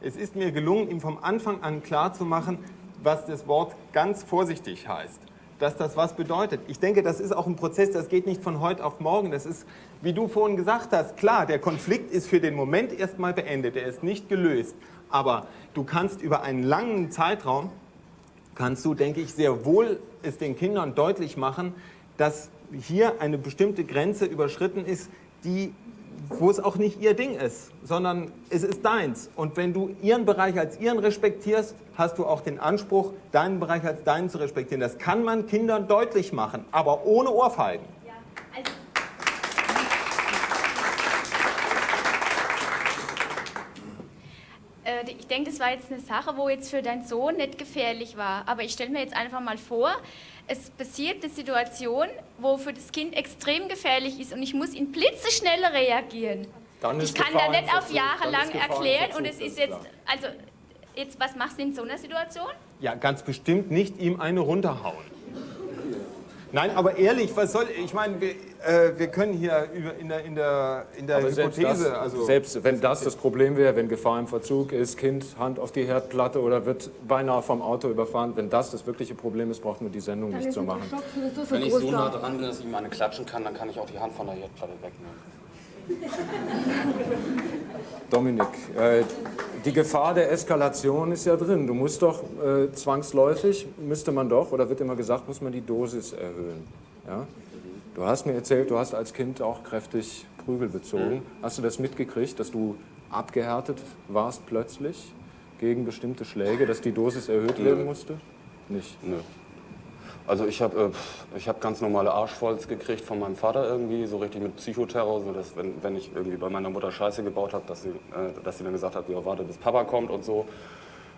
Es ist mir gelungen, ihm vom Anfang an klarzumachen, was das Wort ganz vorsichtig heißt dass das was bedeutet. Ich denke, das ist auch ein Prozess, das geht nicht von heute auf morgen. Das ist, wie du vorhin gesagt hast, klar, der Konflikt ist für den Moment erstmal beendet, er ist nicht gelöst. Aber du kannst über einen langen Zeitraum, kannst du, denke ich, sehr wohl es den Kindern deutlich machen, dass hier eine bestimmte Grenze überschritten ist, die wo es auch nicht ihr Ding ist, sondern es ist deins. Und wenn du ihren Bereich als ihren respektierst, hast du auch den Anspruch, deinen Bereich als deinen zu respektieren. Das kann man Kindern deutlich machen, aber ohne Ohrfeigen. Also Äh, ich denke, das war jetzt eine Sache, wo jetzt für deinen Sohn nicht gefährlich war. Aber ich stelle mir jetzt einfach mal vor, es passiert eine Situation, wo für das Kind extrem gefährlich ist und ich muss in blitzeschnelle reagieren. Ich kann da nicht auf. Jahre lang erklären und es ist jetzt, also jetzt, was machst du in so einer Situation? Ja, ganz bestimmt nicht ihm eine runterhauen. Nein, aber ehrlich, was soll, ich meine, wir, äh, wir können hier über, in der, in der, in der Aber selbst, Hypothese, das, also selbst wenn das das Problem wäre, wenn Gefahr im Verzug ist, Kind Hand auf die Herdplatte oder wird beinahe vom Auto überfahren, wenn das das wirkliche Problem ist, braucht man die Sendung Dann nicht zu machen. Schock sowieso so Wenn ich so nah dran bin, dass ich ihm eine klatschen kann, dann kann ich auch die Hand von der Herdplatte wegnehmen. Dominik, äh, die Gefahr der Eskalation ist ja drin. Du musst doch äh, zwangsläufig, müsste man doch, oder wird immer gesagt, muss man die Dosis erhöhen. Ja? Du hast mir erzählt, du hast als Kind auch kräftig Prügel bezogen. Hast du das mitgekriegt, dass du abgehärtet warst plötzlich gegen bestimmte Schläge, dass die Dosis erhöht werden musste? Nicht. Nö. Also ich habe äh, ich hab ganz normale Arschvolz gekriegt von meinem Vater irgendwie, so richtig mit Psychoterror, so dass wenn, wenn ich irgendwie bei meiner Mutter Scheiße gebaut habe, dass sie, äh, dass sie dann gesagt hat, ja warte bis Papa kommt und so.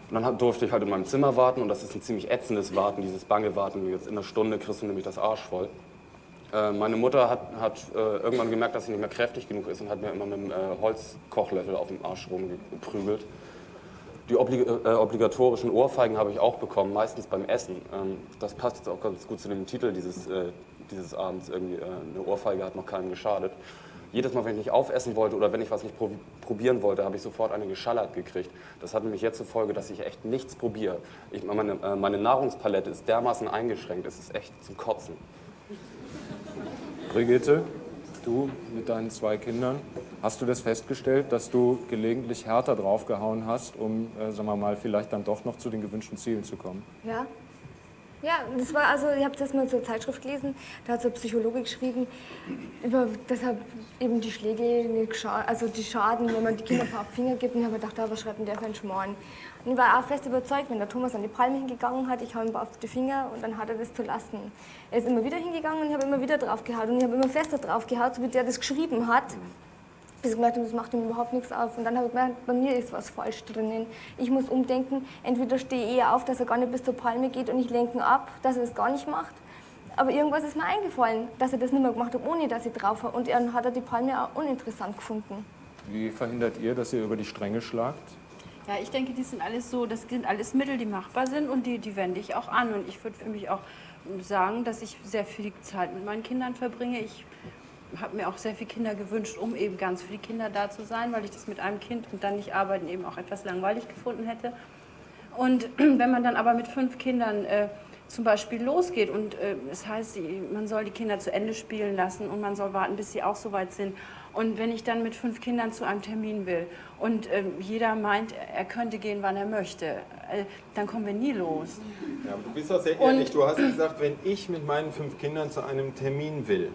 Und dann hab, durfte ich halt in meinem Zimmer warten und das ist ein ziemlich ätzendes Warten, dieses bange Warten. Jetzt in einer Stunde kriegst du nämlich das Arsch voll. Äh, meine Mutter hat, hat äh, irgendwann gemerkt, dass sie nicht mehr kräftig genug ist und hat mir immer mit einem äh, Holzkochlöffel auf dem Arsch rumgeprügelt. Die äh, obligatorischen Ohrfeigen habe ich auch bekommen, meistens beim Essen. Ähm, das passt jetzt auch ganz gut zu dem Titel dieses, äh, dieses Abends. Irgendwie, äh, eine Ohrfeige hat noch keinem geschadet. Jedes Mal, wenn ich nicht aufessen wollte oder wenn ich was nicht prob probieren wollte, habe ich sofort eine geschallert gekriegt. Das hat nämlich jetzt zur Folge, dass ich echt nichts probiere. Ich, meine, meine Nahrungspalette ist dermaßen eingeschränkt, es ist echt zum Kotzen. Brigitte, du mit deinen zwei Kindern, hast du das festgestellt, dass du gelegentlich härter draufgehauen hast, um, äh, sagen wir mal, vielleicht dann doch noch zu den gewünschten Zielen zu kommen? Ja. Ja, das war also, ich habe das mal zur Zeitschrift gelesen, da hat so ein Psychologe geschrieben, über deshalb eben die Schläge, also die Schaden, wenn man die Kinder ein paar Finger gibt. Und ich habe gedacht, ah, was schreibt denn der für einen Schmarrn? Und ich war auch fest überzeugt, wenn der Thomas an die Palme hingegangen hat, ich hau ihm auf die Finger und dann hat er das zu lassen. Er ist immer wieder hingegangen und ich habe immer wieder drauf gehauen und ich habe immer fester drauf gehauen, so wie der das geschrieben hat. bis ich gemerkt habe, das macht ihm überhaupt nichts auf. Und dann habe ich gemerkt, bei mir ist was falsch drinnen. Ich muss umdenken, entweder stehe ich eher auf, dass er gar nicht bis zur Palme geht und ich lenke ihn ab, dass er das gar nicht macht. Aber irgendwas ist mir eingefallen, dass er das nicht mehr gemacht hat, ohne dass ich drauf war. Und dann hat er die Palme auch uninteressant gefunden. Wie verhindert ihr, dass ihr über die Stränge schlagt? Ja, ich denke, die sind alles so, das sind alles Mittel, die machbar sind und die, die wende ich auch an. Und ich würde für mich auch sagen, dass ich sehr viel Zeit mit meinen Kindern verbringe. Ich habe mir auch sehr viele Kinder gewünscht, um eben ganz für die Kinder da zu sein, weil ich das mit einem Kind und dann nicht arbeiten eben auch etwas langweilig gefunden hätte. Und wenn man dann aber mit fünf Kindern äh, zum Beispiel losgeht und äh, es heißt, sie- man soll die Kinder zu Ende spielen lassen und man soll warten, bis sie auch so weit sind. Und wenn ich dann mit fünf Kindern zu einem Termin will und ähm, jeder meint, er könnte gehen, wann er möchte, äh, dann kommen wir nie los. Ja, aber du bist doch sehr Und- ehrlich. Du hast gesagt, wenn ich mit meinen fünf Kindern zu einem Termin will,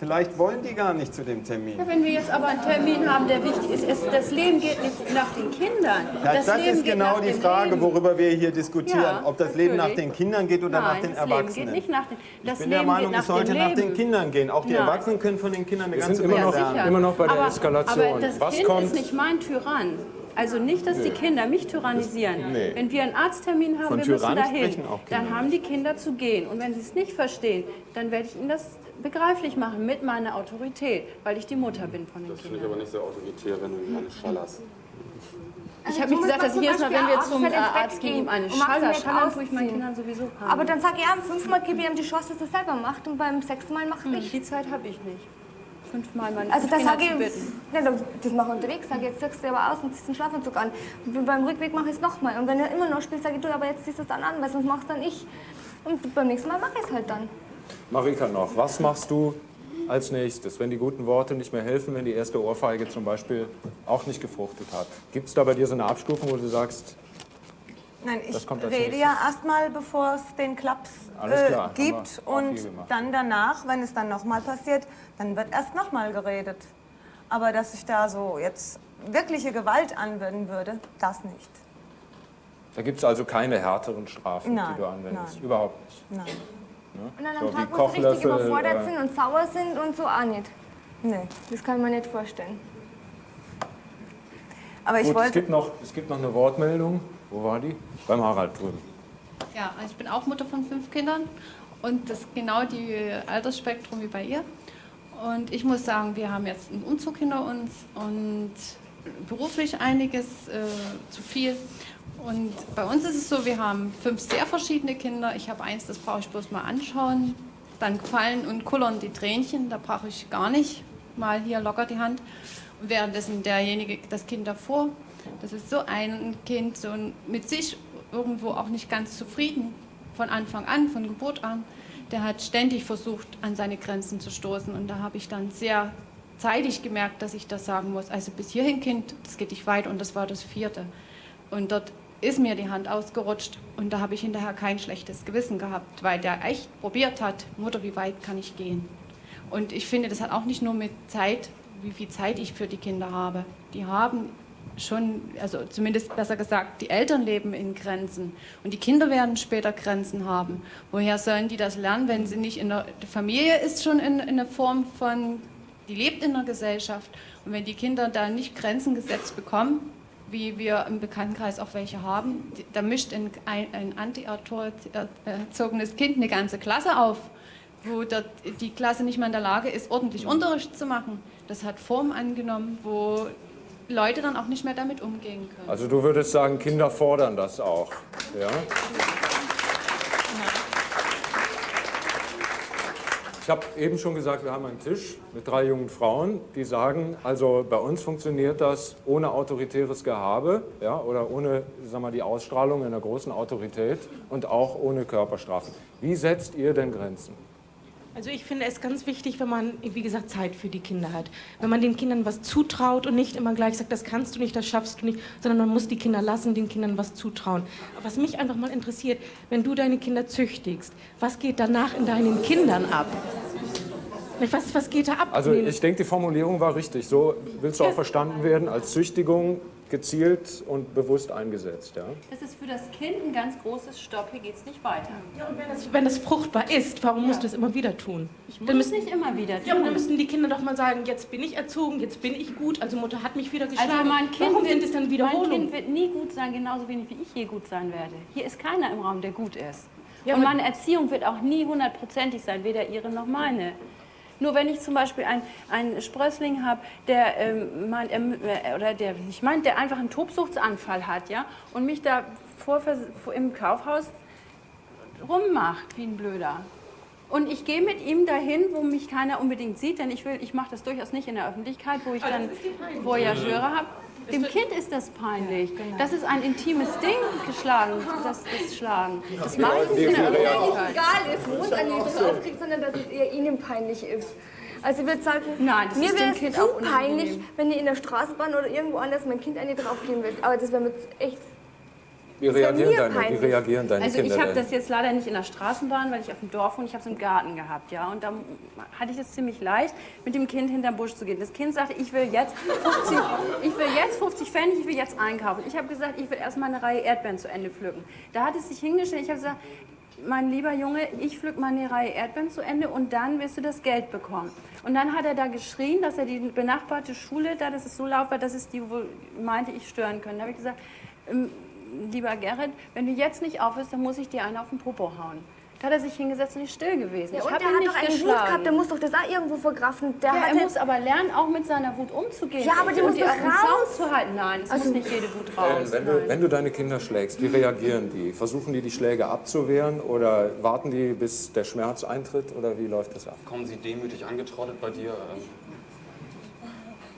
vielleicht wollen die gar nicht zu dem Termin. Ja, wenn wir jetzt aber einen Termin haben, der wichtig ist, es, das Leben geht nicht nach den Kindern. Ja, das Leben ist genau nach die Frage, Leben. worüber wir hier diskutieren. Ja, ob das Leben nach natürlich. den Kindern geht oder nach Nein, den das Leben Erwachsenen. geht nicht nach den, das ich bin Leben der Meinung, nach es sollte nach Leben. den Kindern gehen. Auch die Nein. Erwachsenen können von den Kindern eine Wir ganze sind immer Menge noch, lernen. immer noch bei der aber, Eskalation. Aber das Was Kind kommt? ist nicht mein Tyrann. Also nicht, dass die Kinder mich tyrannisieren. Nee. Wenn wir einen Arzttermin haben, Von wir müssen dahin, dann haben die Kinder zu gehen. Und wenn sie es nicht verstehen, dann werde ich ihnen das begreiflich machen mit meiner Autorität, weil ich die Mutter bin von den Das finde ich Kindern. aber nicht sehr autoritär, wenn du ihm eine schallerst. Ich habe nicht gesagt, dass ich jedes Mal, wenn wir zum äh, Arzt gehen, ihm eine Schaller schallern, tue ich meinen. Kindern sowieso haben. Aber dann sage ich ihm, fünfmal gebe ich ihm die Chance, dass er selber macht und beim sechsten Mal mache ich. die Zeit habe ich nicht. Fünfmal meine Also das sage ich, ja, das mache ich unterwegs, sage ich, jetzt ziehst du aber aus und ziehst den Schlafanzug an. Und beim Rückweg mache ich es nochmal. Und wenn er immer noch spielt, sage ich, du, aber jetzt ziehst du es dann an, weil sonst machst dann ich. Und beim nächsten Mal mache ich es halt dann. Marika noch, was machst du als nächstes, wenn die guten Worte nicht mehr helfen, wenn die erste Ohrfeige zum Beispiel auch nicht gefruchtet hat? Gibt es da bei dir so eine Abstufung, wo du sagst, Nein, ich Das kommt als rede ja erstmal, bevor es den Klaps äh, gibt. Und dann danach, wenn es dann nochmal passiert, dann wird erst nochmal geredet. Aber dass ich da so jetzt wirkliche Gewalt anwenden würde, das nicht. da gibt es also keine härteren Strafen, Nein, die du anwendest? nein. Überhaupt nicht. Nein. Und an So einem wie Tag, wo sie richtig überfordert äh, sind und sauer sind und so auch nicht. Nee. Das kann man nicht vorstellen. Aber ich Gut, es wollte. gibt, noch, es gibt noch eine Wortmeldung. Wo war die? Beim Harald drüben. Ja, also ich bin auch Mutter von fünf Kindern und das ist genau die Altersspektrum wie bei ihr. Und ich muss sagen, wir haben jetzt einen Umzug hinter uns und beruflich einiges äh, zu viel. Und bei uns ist es so, wir haben fünf sehr verschiedene Kinder. Ich habe eins, das brauche ich bloß mal anschauen. Dann fallen und kullern die Tränchen, da brauche ich gar nicht mal hier locker die Hand. Und währenddessen derjenige, das Kind davor, das ist so ein Kind, so mit sich irgendwo auch nicht ganz zufrieden von Anfang an, von Geburt an. Der hat ständig versucht, an seine Grenzen zu stoßen. Und da habe ich dann sehr zeitig gemerkt, dass ich das sagen muss. Also bis hierhin, Kind, das geht nicht weit. Und das war das vierte. Und dort ist mir die Hand ausgerutscht. Und da habe ich hinterher kein schlechtes Gewissen gehabt, weil der echt probiert hat, Mutter, wie weit kann ich gehen? Und ich finde, das hat auch nicht nur mit Zeit, wie viel Zeit ich für die Kinder habe. Die haben schon, also zumindest besser gesagt, die Eltern leben in Grenzen und die Kinder werden später Grenzen haben. Woher sollen die das lernen, wenn sie nicht in der Familie ist schon in, in einer Form von, die lebt in der Gesellschaft und wenn die Kinder da nicht Grenzen gesetzt bekommen, wie wir im Bekanntenkreis auch welche haben, da mischt ein, ein, ein anti-erzogenes Kind eine ganze Klasse auf wo die Klasse nicht mal in der Lage ist, ordentlich Unterricht zu machen. Das hat Form angenommen, wo Leute dann auch nicht mehr damit umgehen können. Also du würdest sagen, Kinder fordern das auch. Ja? Ich habe eben schon gesagt, wir haben einen Tisch mit drei jungen Frauen, die sagen, also bei uns funktioniert das ohne autoritäres Gehabe ja, oder ohne sag mal, die Ausstrahlung einer großen Autorität und auch ohne Körperstrafen. Wie setzt ihr denn Grenzen? Also ich finde es ganz wichtig, wenn man, wie gesagt, Zeit für die Kinder hat. Wenn man den Kindern was zutraut und nicht immer gleich sagt, das kannst du nicht, das schaffst du nicht, sondern man muss die Kinder lassen, den Kindern was zutrauen. Was mich einfach mal interessiert, wenn du deine Kinder züchtigst, was geht danach in deinen Kindern ab? Was, was geht da ab? Also ich denke, die Formulierung war richtig. So willst du auch verstanden werden, als Züchtigung gezielt und bewusst eingesetzt. Ja? Das ist für das Kind ein ganz großes Stopp, hier geht es nicht weiter. Ja, und wenn das, wenn das fruchtbar ist, warum musst du es immer wieder tun? Ich muss es nicht immer wieder Ja, aber dann tun. müssen die Kinder doch mal sagen, jetzt bin ich erzogen, jetzt bin ich gut, also Mutter hat mich wieder geschlagen. Also mein Kind, warum wird, sind es dann mein Wiederholungen? kind wird nie gut sein, genauso wenig wie ich je gut sein werde. Hier ist keiner im Raum, der gut ist. Ja, Und meine Erziehung wird auch nie hundertprozentig sein, weder ihre noch meine. Nur wenn ich zum Beispiel einen, einen Sprössling habe, der ähm, meint, mü- äh, oder der nicht meint, der einfach einen Tobsuchtsanfall hat, ja, und mich da vor, vor, im Kaufhaus rummacht wie ein Blöder. Und ich gehe mit ihm dahin, wo mich keiner unbedingt sieht, denn ich will, ich mache das durchaus nicht in der Öffentlichkeit, wo ich dann Voyageure habe. Dem Kind ist das peinlich. Das ist ein intimes Ding, geschlagen, das ist Schlagen. Das mache ich nicht in der Öffentlichkeit. egal ist, wo es an ihn draufkriegt, sondern dass es eher ihnen peinlich ist. Also ich würde sagen, Nein, das mir wäre es zu peinlich, wenn ich in der Straßenbahn oder irgendwo anders mein Kind eine draufgehen würde. Aber das wäre mir echt... Wie reagieren, deine, wie peinlich. reagieren deine Also Kinder ich habe das jetzt leider nicht in der Straßenbahn, weil ich auf dem Dorf wohne, ich habe es im Garten gehabt, ja. Und da hatte ich es ziemlich leicht, mit dem Kind hinterm Busch zu gehen. Das Kind sagte, ich will jetzt 50, ich will jetzt 50 Pfennig, ich will jetzt einkaufen. Ich habe gesagt, ich will erstmal eine Reihe Erdbeeren zu Ende pflücken. Da hat es sich hingestellt, ich habe gesagt, mein lieber Junge, ich pflück mal eine Reihe Erdbeeren zu Ende und dann wirst du das Geld bekommen. Und dann hat er da geschrien, dass er die benachbarte Schule da, dass es so laut war, dass es die wohl meinte, ich stören können. Da habe ich gesagt, ähm, lieber Gerrit, wenn du jetzt nicht aufhörst, dann muss ich dir einen auf den Popo hauen. Da hat er sich hingesetzt und ist still gewesen. Ja, ich und der ihn hat nicht doch einen Wut geschlagen. gehabt, der muss doch das auch irgendwo verkraften. Der ja, er muss aber lernen, auch mit seiner Wut umzugehen. Ja, aber die und muss die doch raus. Zaun zu halten. Nein, es Also- muss nicht jede Wut raus. Ellen, wenn, du, wenn du deine Kinder schlägst, wie reagieren die? Versuchen die, die Schläge abzuwehren oder warten die, bis der Schmerz eintritt oder wie läuft das ab? Kommen sie demütig angetrottet bei dir? Ähm,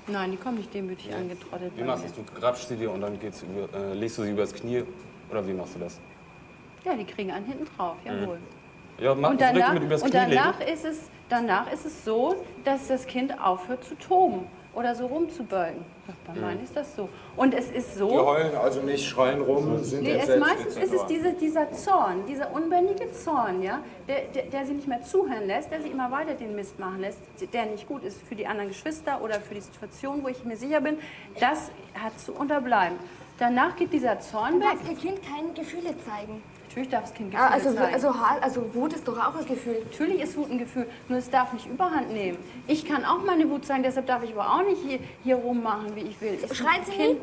Nein, die kommen nicht demütig angetrottet. Wie machst du das? Du grapschst sie dir und dann geht's über, äh, legst du sie übers Knie oder wie machst du das? Ja, die kriegen einen hinten drauf, jawohl. Ja, mach Und danach, mit übers und Knie legen. danach, ist es, danach ist es so, dass das Kind aufhört zu toben oder so rumzubölken. Bei meinen ist das so. Und es ist Die so, heulen also nicht, schreien rum, sind Nee, es meistens ist es diese, dieser Zorn, dieser unbändige Zorn, ja, der, der, der sie nicht mehr zuhören lässt, der sie immer weiter den Mist machen lässt, der nicht gut ist für die anderen Geschwister oder für die Situation, wo ich mir sicher bin, das hat zu unterbleiben. Danach geht dieser Zorn weg. darf ihr Kind keine Gefühle zeigen. Natürlich darf das Kind Gefühle Ah, Also, zeigen. also, also Wut ist doch auch ein Gefühl. Natürlich ist Wut ein Gefühl, nur es darf nicht überhand nehmen. Ich kann auch meine Wut zeigen, deshalb darf ich aber auch nicht hier, hier rummachen, wie ich will. Ich Schreien Sie kind,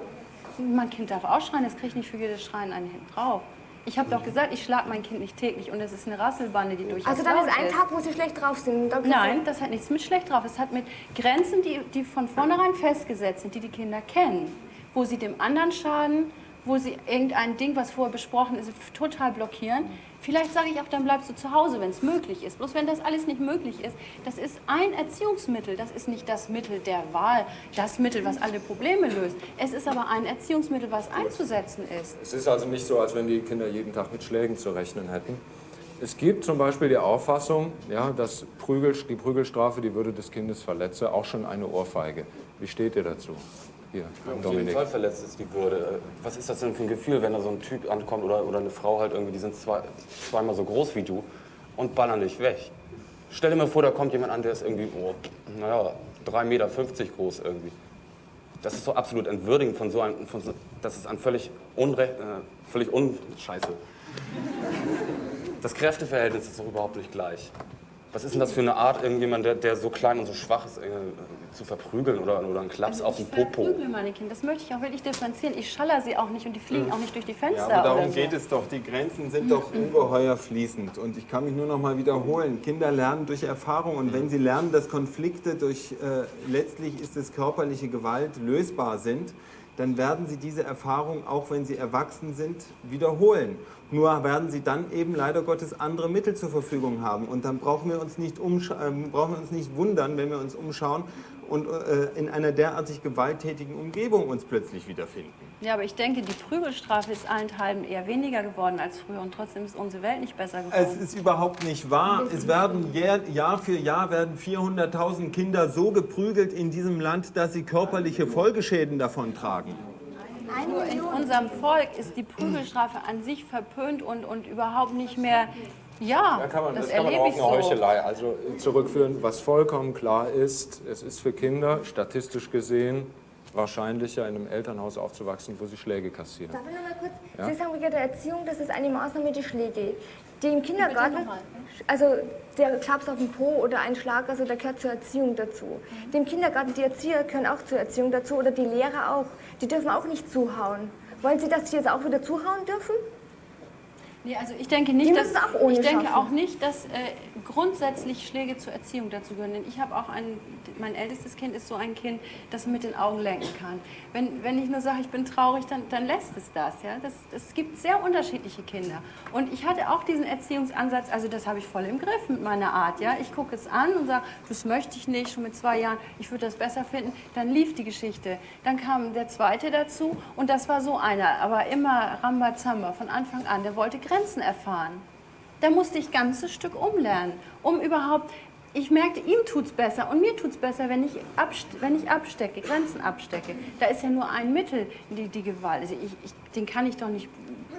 Mein Kind darf auch schreien, das kriegt nicht für jedes Schreien einen hinten drauf. Ich habe doch gesagt, ich schlage mein Kind nicht täglich und es ist eine Rasselbande, die durchaus Also dann ist ein Tag, wo sie schlecht drauf sind. Nein, das hat nichts mit schlecht drauf. Es hat mit Grenzen, die, die von vornherein festgesetzt sind, die die Kinder kennen. Wo sie dem anderen schaden, wo sie irgendein Ding, was vorher besprochen ist, total blockieren. Vielleicht sage ich auch, dann bleibst du zu Hause, wenn es möglich ist. Bloß wenn das alles nicht möglich ist, das ist ein Erziehungsmittel. Das ist nicht das Mittel der Wahl, das Mittel, was alle Probleme löst. Es ist aber ein Erziehungsmittel, was einzusetzen ist. Es ist also nicht so, als wenn die Kinder jeden Tag mit Schlägen zu rechnen hätten. Es gibt zum Beispiel die Auffassung, ja, dass Prügel, die Prügelstrafe die Würde des Kindes verletze, auch schon eine Ohrfeige. Wie steht ihr dazu? Hier, Auf jeden Dominik. Fall verletzt ist die Würde. Was ist das denn für ein Gefühl, wenn da so ein Typ ankommt oder, oder eine Frau halt irgendwie, die sind zwei, zweimal so groß wie du und ballern dich weg? Stell dir mal vor, da kommt jemand an, der ist irgendwie, oh, naja, 3,50 Meter groß irgendwie. Das ist so absolut entwürdigend von so einem, von so, das ist ein völlig unrecht, äh, völlig unscheiße. Das Kräfteverhältnis ist doch überhaupt nicht gleich. Was ist denn das für eine Art, irgendjemand, der, der so klein und so schwach ist, äh, zu verprügeln oder, oder einen Klaps auf den Also ich Popo? verprügle meine Kinder. Das möchte ich auch wirklich differenzieren. Ich schaller sie auch nicht und die fliegen auch nicht durch die Ja, Fenster. aber darum oder so. geht es doch. Die Grenzen sind doch ungeheuer fließend. Und ich kann mich nur noch mal wiederholen. Kinder lernen durch Erfahrung. Und wenn sie lernen, dass Konflikte durch äh, letztlich ist es körperliche Gewalt lösbar sind, dann werden sie diese Erfahrung, auch wenn sie erwachsen sind, wiederholen. Nur werden sie dann eben leider Gottes andere Mittel zur Verfügung haben. Und dann brauchen wir uns nicht, umscha- äh, brauchen wir uns nicht wundern, wenn wir uns umschauen und äh, in einer derartig gewalttätigen Umgebung uns plötzlich wiederfinden. Ja, aber ich denke, die Prügelstrafe ist allenthalben eher weniger geworden als früher und trotzdem ist unsere Welt nicht besser geworden. Es ist überhaupt nicht wahr. Es werden Jahr, Jahr für Jahr werden 400.000 Kinder so geprügelt in diesem Land, dass sie körperliche Folgeschäden davon tragen. Nur in unserem Volk ist die Prügelstrafe an sich verpönt und, und überhaupt nicht mehr. Ja, Da kann man, das, das, kann man erlebe auf eine so. Heuchelei also zurückführen. Was vollkommen klar ist, es ist für Kinder statistisch gesehen wahrscheinlicher, in einem Elternhaus aufzuwachsen, wo sie Schläge kassieren. Darf ich noch mal kurz? Ja. Sie sagen wegen der Erziehung, das ist eine Maßnahme, die Schläge. Die im Kindergarten, also der Klaps auf den Po oder ein Schlag, also der gehört zur Erziehung dazu. Die im Kindergarten, die Erzieher gehören auch zur Erziehung dazu oder die Lehrer auch. Die dürfen auch nicht zuhauen. Wollen Sie, dass die jetzt auch wieder zuhauen dürfen? Nee, also ich denke nicht, dass, auch ich denke schaffen. auch nicht, dass äh, grundsätzlich Schläge zur Erziehung dazu gehören. Denn ich habe auch ein, mein ältestes Kind ist so ein Kind, das mit den Augen lenken kann. Wenn, wenn ich nur sage, ich bin traurig, dann, dann lässt es das. Ja? das. Es gibt sehr unterschiedliche Kinder. Und ich hatte auch diesen Erziehungsansatz, also das habe ich voll im Griff mit meiner Art. Ja? Ich gucke es an und sage, das möchte ich nicht, schon mit zwei Jahren, ich würde das besser finden. Dann lief die Geschichte. Dann kam der zweite dazu und das war so einer, aber immer Rambazamba von Anfang an. Der wollte Grenzen erfahren. Da musste ich ganzes Stück umlernen, um überhaupt. Ich merkte, ihm tut es besser und mir tut es besser, wenn ich, wenn ich abstecke, Grenzen abstecke. Da ist ja nur ein Mittel, die, die Gewalt. Also ich, ich, den kann ich doch nicht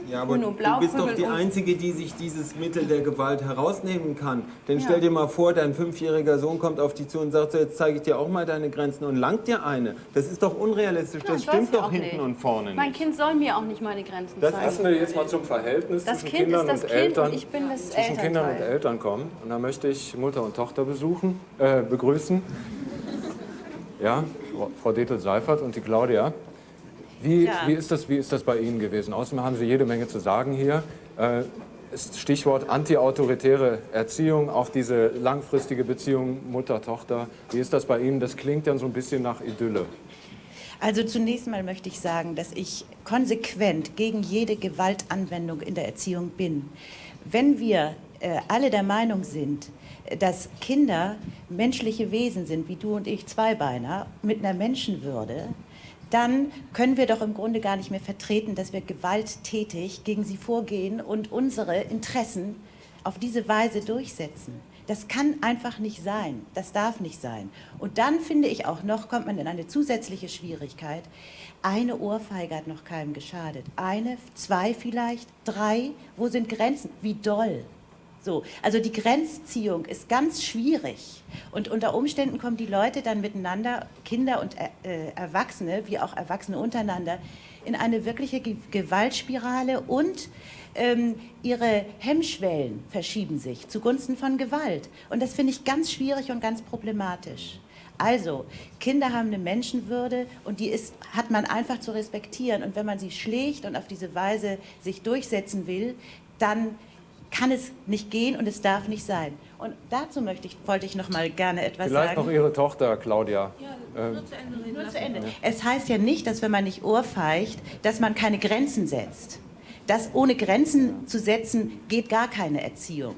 Ja, aber du bist doch die Einzige, die sich dieses Mittel der Gewalt herausnehmen kann. Denn Ja. stell dir mal vor, dein fünfjähriger Sohn kommt auf dich zu und sagt so, jetzt zeige ich dir auch mal deine Grenzen und langt dir eine. Das ist doch unrealistisch, Nein, das soll stimmt doch hinten nicht. und vorne Mein nicht. Kind soll mir auch nicht meine Grenzen Das zeigen. lassen wir jetzt mal zum Verhältnis Das zwischen Kind Kindern ist das und Kind Eltern. und ich bin das zwischen Kindern und Elternteil. Eltern kommen. Und da möchte ich Mutter und Tochter besuchen, äh, begrüßen. Ja, Frau- Frau Detel-Seifert und die Claudia. Wie, Ja. wie, ist das, wie ist das bei Ihnen gewesen? Außerdem haben Sie jede Menge zu sagen hier. Äh, Stichwort antiautoritäre Erziehung, auch diese langfristige Beziehung Mutter-Tochter. Wie ist das bei Ihnen? Das klingt dann so ein bisschen nach Idylle. Also zunächst mal möchte ich sagen, dass ich konsequent gegen jede Gewaltanwendung in der Erziehung bin. Wenn wir äh, alle der Meinung sind, dass Kinder menschliche Wesen sind, wie du und ich Zweibeiner, mit einer Menschenwürde, dann können wir doch im Grunde gar nicht mehr vertreten, dass wir gewalttätig gegen sie vorgehen und unsere Interessen auf diese Weise durchsetzen. Das kann einfach nicht sein. Das darf nicht sein. Und dann finde ich auch noch, kommt man in eine zusätzliche Schwierigkeit. Eine Ohrfeige hat noch keinem geschadet. Eine, zwei vielleicht, drei. Wo sind Grenzen? Wie doll? So, also die Grenzziehung ist ganz schwierig. Und unter Umständen kommen die Leute dann miteinander, Kinder und äh, Erwachsene, wie auch Erwachsene untereinander, in eine wirkliche Ge Gewaltspirale und ähm, ihre Hemmschwellen verschieben sich zugunsten von Gewalt. Und das finde ich ganz schwierig und ganz problematisch. Also, Kinder haben eine Menschenwürde und die ist, hat man einfach zu respektieren. Und wenn man sie schlägt und auf diese Weise sich durchsetzen will, dann kann es nicht gehen und es darf nicht sein. Und dazu möchte ich, wollte ich noch mal gerne etwas Vielleicht sagen. noch Ihre Tochter, Claudia. Ähm, Nur zu Ende. Es heißt ja nicht, dass wenn man nicht ohrfeigt, dass man keine Grenzen setzt. Das ohne Grenzen zu setzen, geht gar keine Erziehung.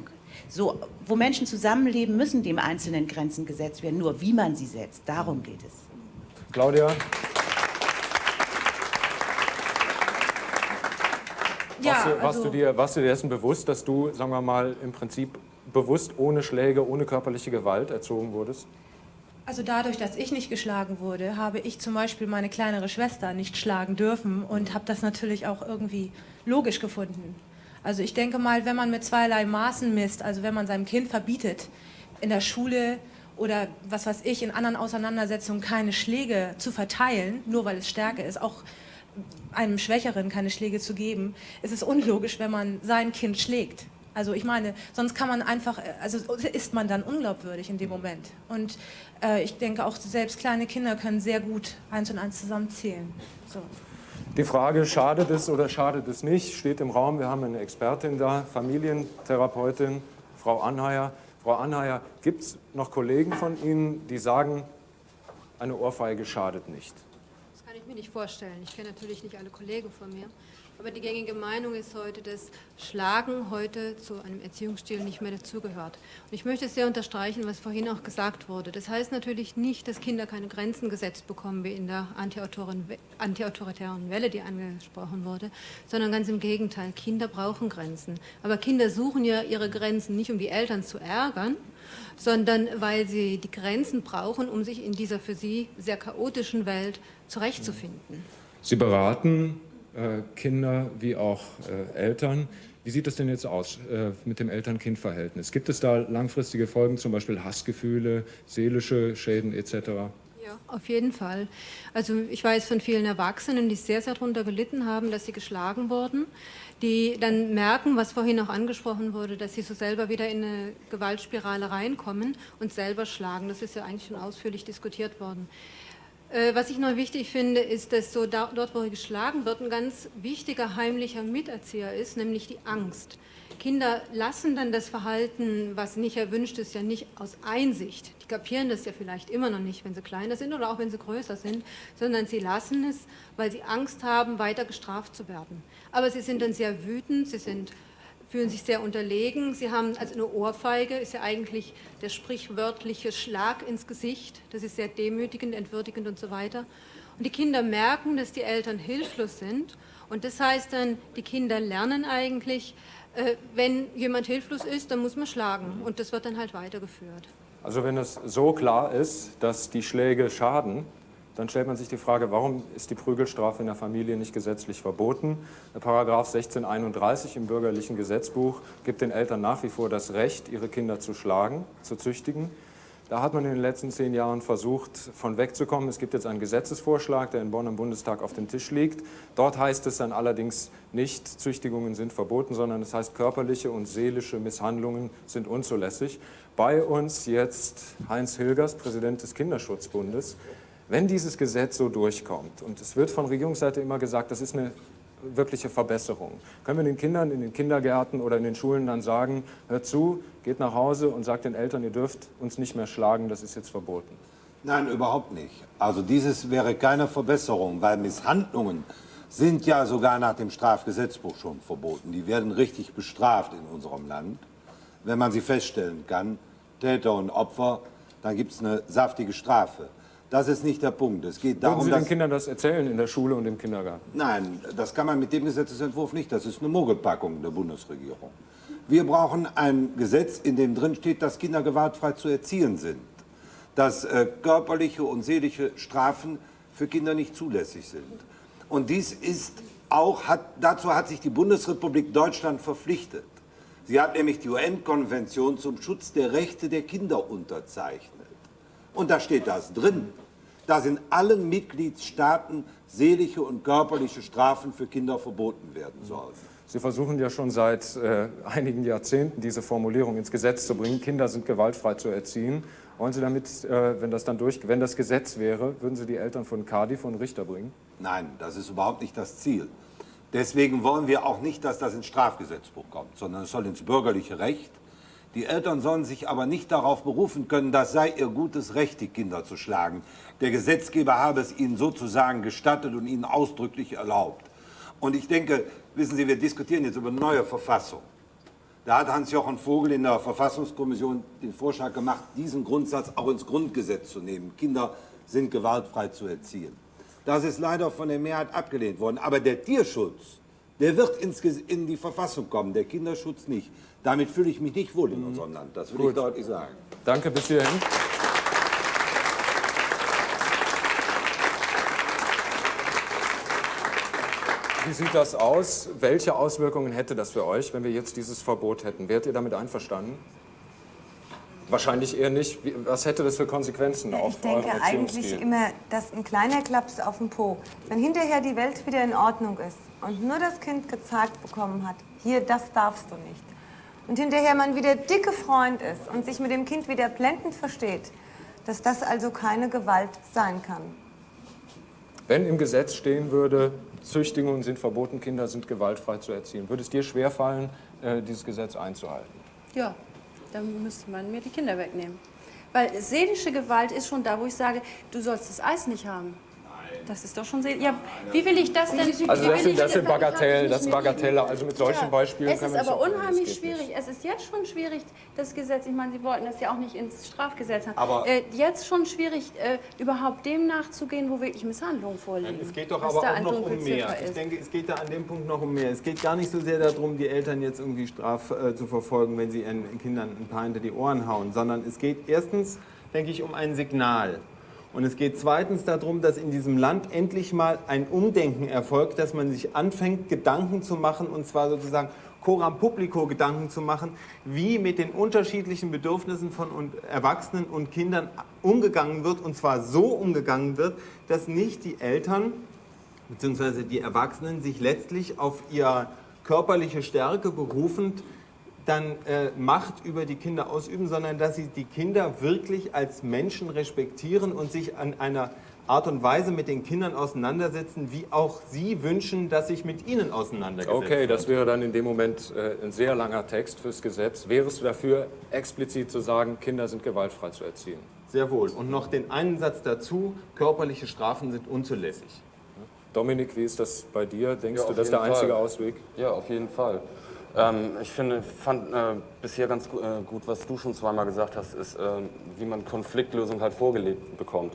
So, wo Menschen zusammenleben, müssen dem Einzelnen Grenzen gesetzt werden. Nur wie man sie setzt, darum geht es. Claudia? Ja, warst, du, warst, also- du dir, warst du dir dessen bewusst, dass du, sagen wir mal, im Prinzip bewusst ohne Schläge, ohne körperliche Gewalt erzogen wurdest? Also dadurch, dass ich nicht geschlagen wurde, habe ich zum Beispiel meine kleinere Schwester nicht schlagen dürfen und habe das natürlich auch irgendwie logisch gefunden. Also ich denke mal, wenn man mit zweierlei Maßen misst, also wenn man seinem Kind verbietet, in der Schule oder was weiß ich, in anderen Auseinandersetzungen keine Schläge zu verteilen, nur weil es Stärke ist, auch einem Schwächeren keine Schläge zu geben, ist es unlogisch, wenn man sein Kind schlägt. Also ich meine, sonst kann man einfach, also ist man dann unglaubwürdig in dem Moment. Und äh, ich denke auch selbst kleine Kinder können sehr gut eins und eins zusammenzählen. So. Die Frage, schadet es oder schadet es nicht, steht im Raum. Wir haben eine Expertin da, Familientherapeutin, Frau Anheier. Frau Anheier, gibt es noch Kollegen von Ihnen, die sagen, eine Ohrfeige schadet nicht? Kann ich mir nicht vorstellen. Ich kenne natürlich nicht alle Kollegen von mir. Aber die gängige Meinung ist heute, dass Schlagen heute zu einem Erziehungsstil nicht mehr dazugehört. Und ich möchte sehr unterstreichen, was vorhin auch gesagt wurde. Das heißt natürlich nicht, dass Kinder keine Grenzen gesetzt bekommen, wie in der antiautoritären Welle, die angesprochen wurde, sondern ganz im Gegenteil. Kinder brauchen Grenzen. Aber Kinder suchen ja ihre Grenzen nicht, um die Eltern zu ärgern, sondern weil sie die Grenzen brauchen, um sich in dieser für sie sehr chaotischen Welt zurechtzufinden. Sie beraten Kinder wie auch äh, Eltern. Wie sieht es denn jetzt aus äh, mit dem Eltern-Kind-Verhältnis? Gibt es da langfristige Folgen, zum Beispiel Hassgefühle, seelische Schäden etc.? Ja, auf jeden Fall. Also ich weiß von vielen Erwachsenen, die sehr, sehr darunter gelitten haben, dass sie geschlagen wurden, die dann merken, was vorhin auch angesprochen wurde, dass sie so selber wieder in eine Gewaltspirale reinkommen und selber schlagen. Das ist ja eigentlich schon ausführlich diskutiert worden. Äh, was ich noch wichtig finde, ist, dass so dort, wo geschlagen wird, ein ganz wichtiger heimlicher Miterzieher ist, nämlich die Angst. Kinder lassen dann das Verhalten, was nicht erwünscht ist, ja nicht aus Einsicht. Die kapieren das ja vielleicht immer noch nicht, wenn sie kleiner sind oder auch wenn sie größer sind, sondern sie lassen es, weil sie Angst haben, weiter gestraft zu werden. Aber sie sind dann sehr wütend, sie sind fühlen sich sehr unterlegen. Sie haben also eine Ohrfeige, ist ja eigentlich der sprichwörtliche Schlag ins Gesicht. Das ist sehr demütigend, entwürdigend und so weiter. Und die Kinder merken, dass die Eltern hilflos sind. Und das heißt dann, die Kinder lernen eigentlich, äh, wenn jemand hilflos ist, dann muss man schlagen. Und das wird dann halt weitergeführt. Also wenn es so klar ist, dass die Schläge schaden, dann stellt man sich die Frage, warum ist die Prügelstrafe in der Familie nicht gesetzlich verboten? Paragraph 1631 im bürgerlichen Gesetzbuch gibt den Eltern nach wie vor das Recht, ihre Kinder zu schlagen, zu züchtigen. Da hat man in den letzten zehn Jahren versucht, von wegzukommen. Es gibt jetzt einen Gesetzesvorschlag, der in Bonn im Bundestag auf dem Tisch liegt. Dort heißt es dann allerdings nicht, Züchtigungen sind verboten, sondern es heißt, körperliche und seelische Misshandlungen sind unzulässig. Bei uns jetzt Heinz Hilgers, Präsident des Kinderschutzbundes. Wenn dieses Gesetz so durchkommt, und es wird von Regierungsseite immer gesagt, das ist eine wirkliche Verbesserung, können wir den Kindern in den Kindergärten oder in den Schulen dann sagen, hört zu, geht nach Hause und sagt den Eltern, ihr dürft uns nicht mehr schlagen, das ist jetzt verboten. Nein, überhaupt nicht. Also dieses wäre keine Verbesserung, weil Misshandlungen sind ja sogar nach dem Strafgesetzbuch schon verboten. Die werden richtig bestraft in unserem Land. Wenn man sie feststellen kann, Täter und Opfer, dann gibt es eine saftige Strafe. Das ist nicht der Punkt. Es geht darum, Würden Sie den Kindern das erzählen in der Schule und im Kindergarten? Nein, das kann man mit dem Gesetzentwurf nicht. Das ist eine Mogelpackung der Bundesregierung. Wir brauchen ein Gesetz, in dem drin steht, dass Kinder gewaltfrei zu erziehen sind, dass äh, körperliche und seelische Strafen für Kinder nicht zulässig sind. Und dies ist auch, hat, dazu hat sich die Bundesrepublik Deutschland verpflichtet. Sie hat nämlich die UN-Konvention zum Schutz der Rechte der Kinder unterzeichnet. Und da steht das drin dass in allen Mitgliedstaaten seelische und körperliche Strafen für Kinder verboten werden sollen. Sie versuchen ja schon seit äh, einigen Jahrzehnten diese Formulierung ins Gesetz zu bringen. Kinder sind gewaltfrei zu erziehen. Wollen Sie damit, äh, wenn das dann durch, wenn das Gesetz wäre, würden Sie die Eltern von Cardi von Richter bringen? Nein, das ist überhaupt nicht das Ziel. Deswegen wollen wir auch nicht, dass das ins Strafgesetzbuch kommt, sondern es soll ins bürgerliche Recht. Die Eltern sollen sich aber nicht darauf berufen können, das sei ihr gutes Recht, die Kinder zu schlagen. Der Gesetzgeber habe es ihnen sozusagen gestattet und ihnen ausdrücklich erlaubt. Und ich denke, wissen Sie, wir diskutieren jetzt über eine neue Verfassung. Da hat Hans-Jochen Vogel in der Verfassungskommission den Vorschlag gemacht, diesen Grundsatz auch ins Grundgesetz zu nehmen. Kinder sind gewaltfrei zu erziehen. Das ist leider von der Mehrheit abgelehnt worden. Aber der Tierschutz, der wird ins, in die Verfassung kommen, der Kinderschutz nicht. Damit fühle ich mich nicht wohl in unserem Land, das will Gut. ich deutlich sagen. Danke, bis hierhin. Wie sieht das aus? Welche Auswirkungen hätte das für euch, wenn wir jetzt dieses Verbot hätten? Wärt ihr damit einverstanden? Wahrscheinlich eher nicht. Was hätte das für Konsequenzen auf Ich denke eigentlich immer, dass ein kleiner Klaps auf den Po, wenn hinterher die Welt wieder in Ordnung ist und nur das Kind gezeigt bekommen hat, hier, das darfst du nicht, und hinterher man wieder dicke Freund ist und sich mit dem Kind wieder blendend versteht, dass das also keine Gewalt sein kann. Wenn im Gesetz stehen würde, Züchtigungen sind verboten, Kinder sind gewaltfrei zu erziehen, würde es dir schwerfallen, äh, dieses Gesetz einzuhalten? Ja, dann müsste man mir die Kinder wegnehmen. Weil seelische Gewalt ist schon da, wo ich sage, du sollst das Eis nicht haben. Das ist doch schon sehr. Ja, wie will ich das denn? Also das sind, das sind Bagatellen, das ist Bagatelle. Also mit solchen Beispielen Es ist aber unheimlich schwierig. Es ist jetzt schon schwierig, das Gesetz. Ich meine, Sie wollten das ja auch nicht ins Strafgesetz haben. Aber äh, jetzt schon schwierig, äh, überhaupt dem nachzugehen, wo wirklich Misshandlungen vorliegen. Es geht doch aber auch noch um mehr. Ich denke, es geht da an dem Punkt noch um mehr. Es geht gar nicht so sehr darum, die Eltern jetzt irgendwie straf äh, zu verfolgen, wenn sie ihren Kindern ein paar hinter die Ohren hauen, sondern es geht erstens, denke ich, um ein Signal. Und es geht zweitens darum, dass in diesem Land endlich mal ein Umdenken erfolgt, dass man sich anfängt, Gedanken zu machen, und zwar sozusagen Coram Publico Gedanken zu machen, wie mit den unterschiedlichen Bedürfnissen von Erwachsenen und Kindern umgegangen wird, und zwar so umgegangen wird, dass nicht die Eltern bzw. die Erwachsenen sich letztlich auf ihre körperliche Stärke berufend dann äh, Macht über die Kinder ausüben, sondern dass sie die Kinder wirklich als Menschen respektieren und sich an einer Art und Weise mit den Kindern auseinandersetzen, wie auch sie wünschen, dass sich mit ihnen auseinandergesetzt Okay, das wäre dann in dem Moment äh, ein sehr langer Text fürs Gesetz. Wärest du dafür, explizit zu sagen, Kinder sind gewaltfrei zu erziehen? Sehr wohl. Und noch den einen Satz dazu, körperliche Strafen sind unzulässig. Dominik, wie ist das bei dir? Denkst Ja, du, das ist der einzige Fall. Ausweg? Ja, auf jeden Fall. Ähm, ich finde, fand äh, bisher ganz gu- äh, gut, was du schon zweimal gesagt hast, ist, ähm, wie man Konfliktlösung halt vorgelegt bekommt.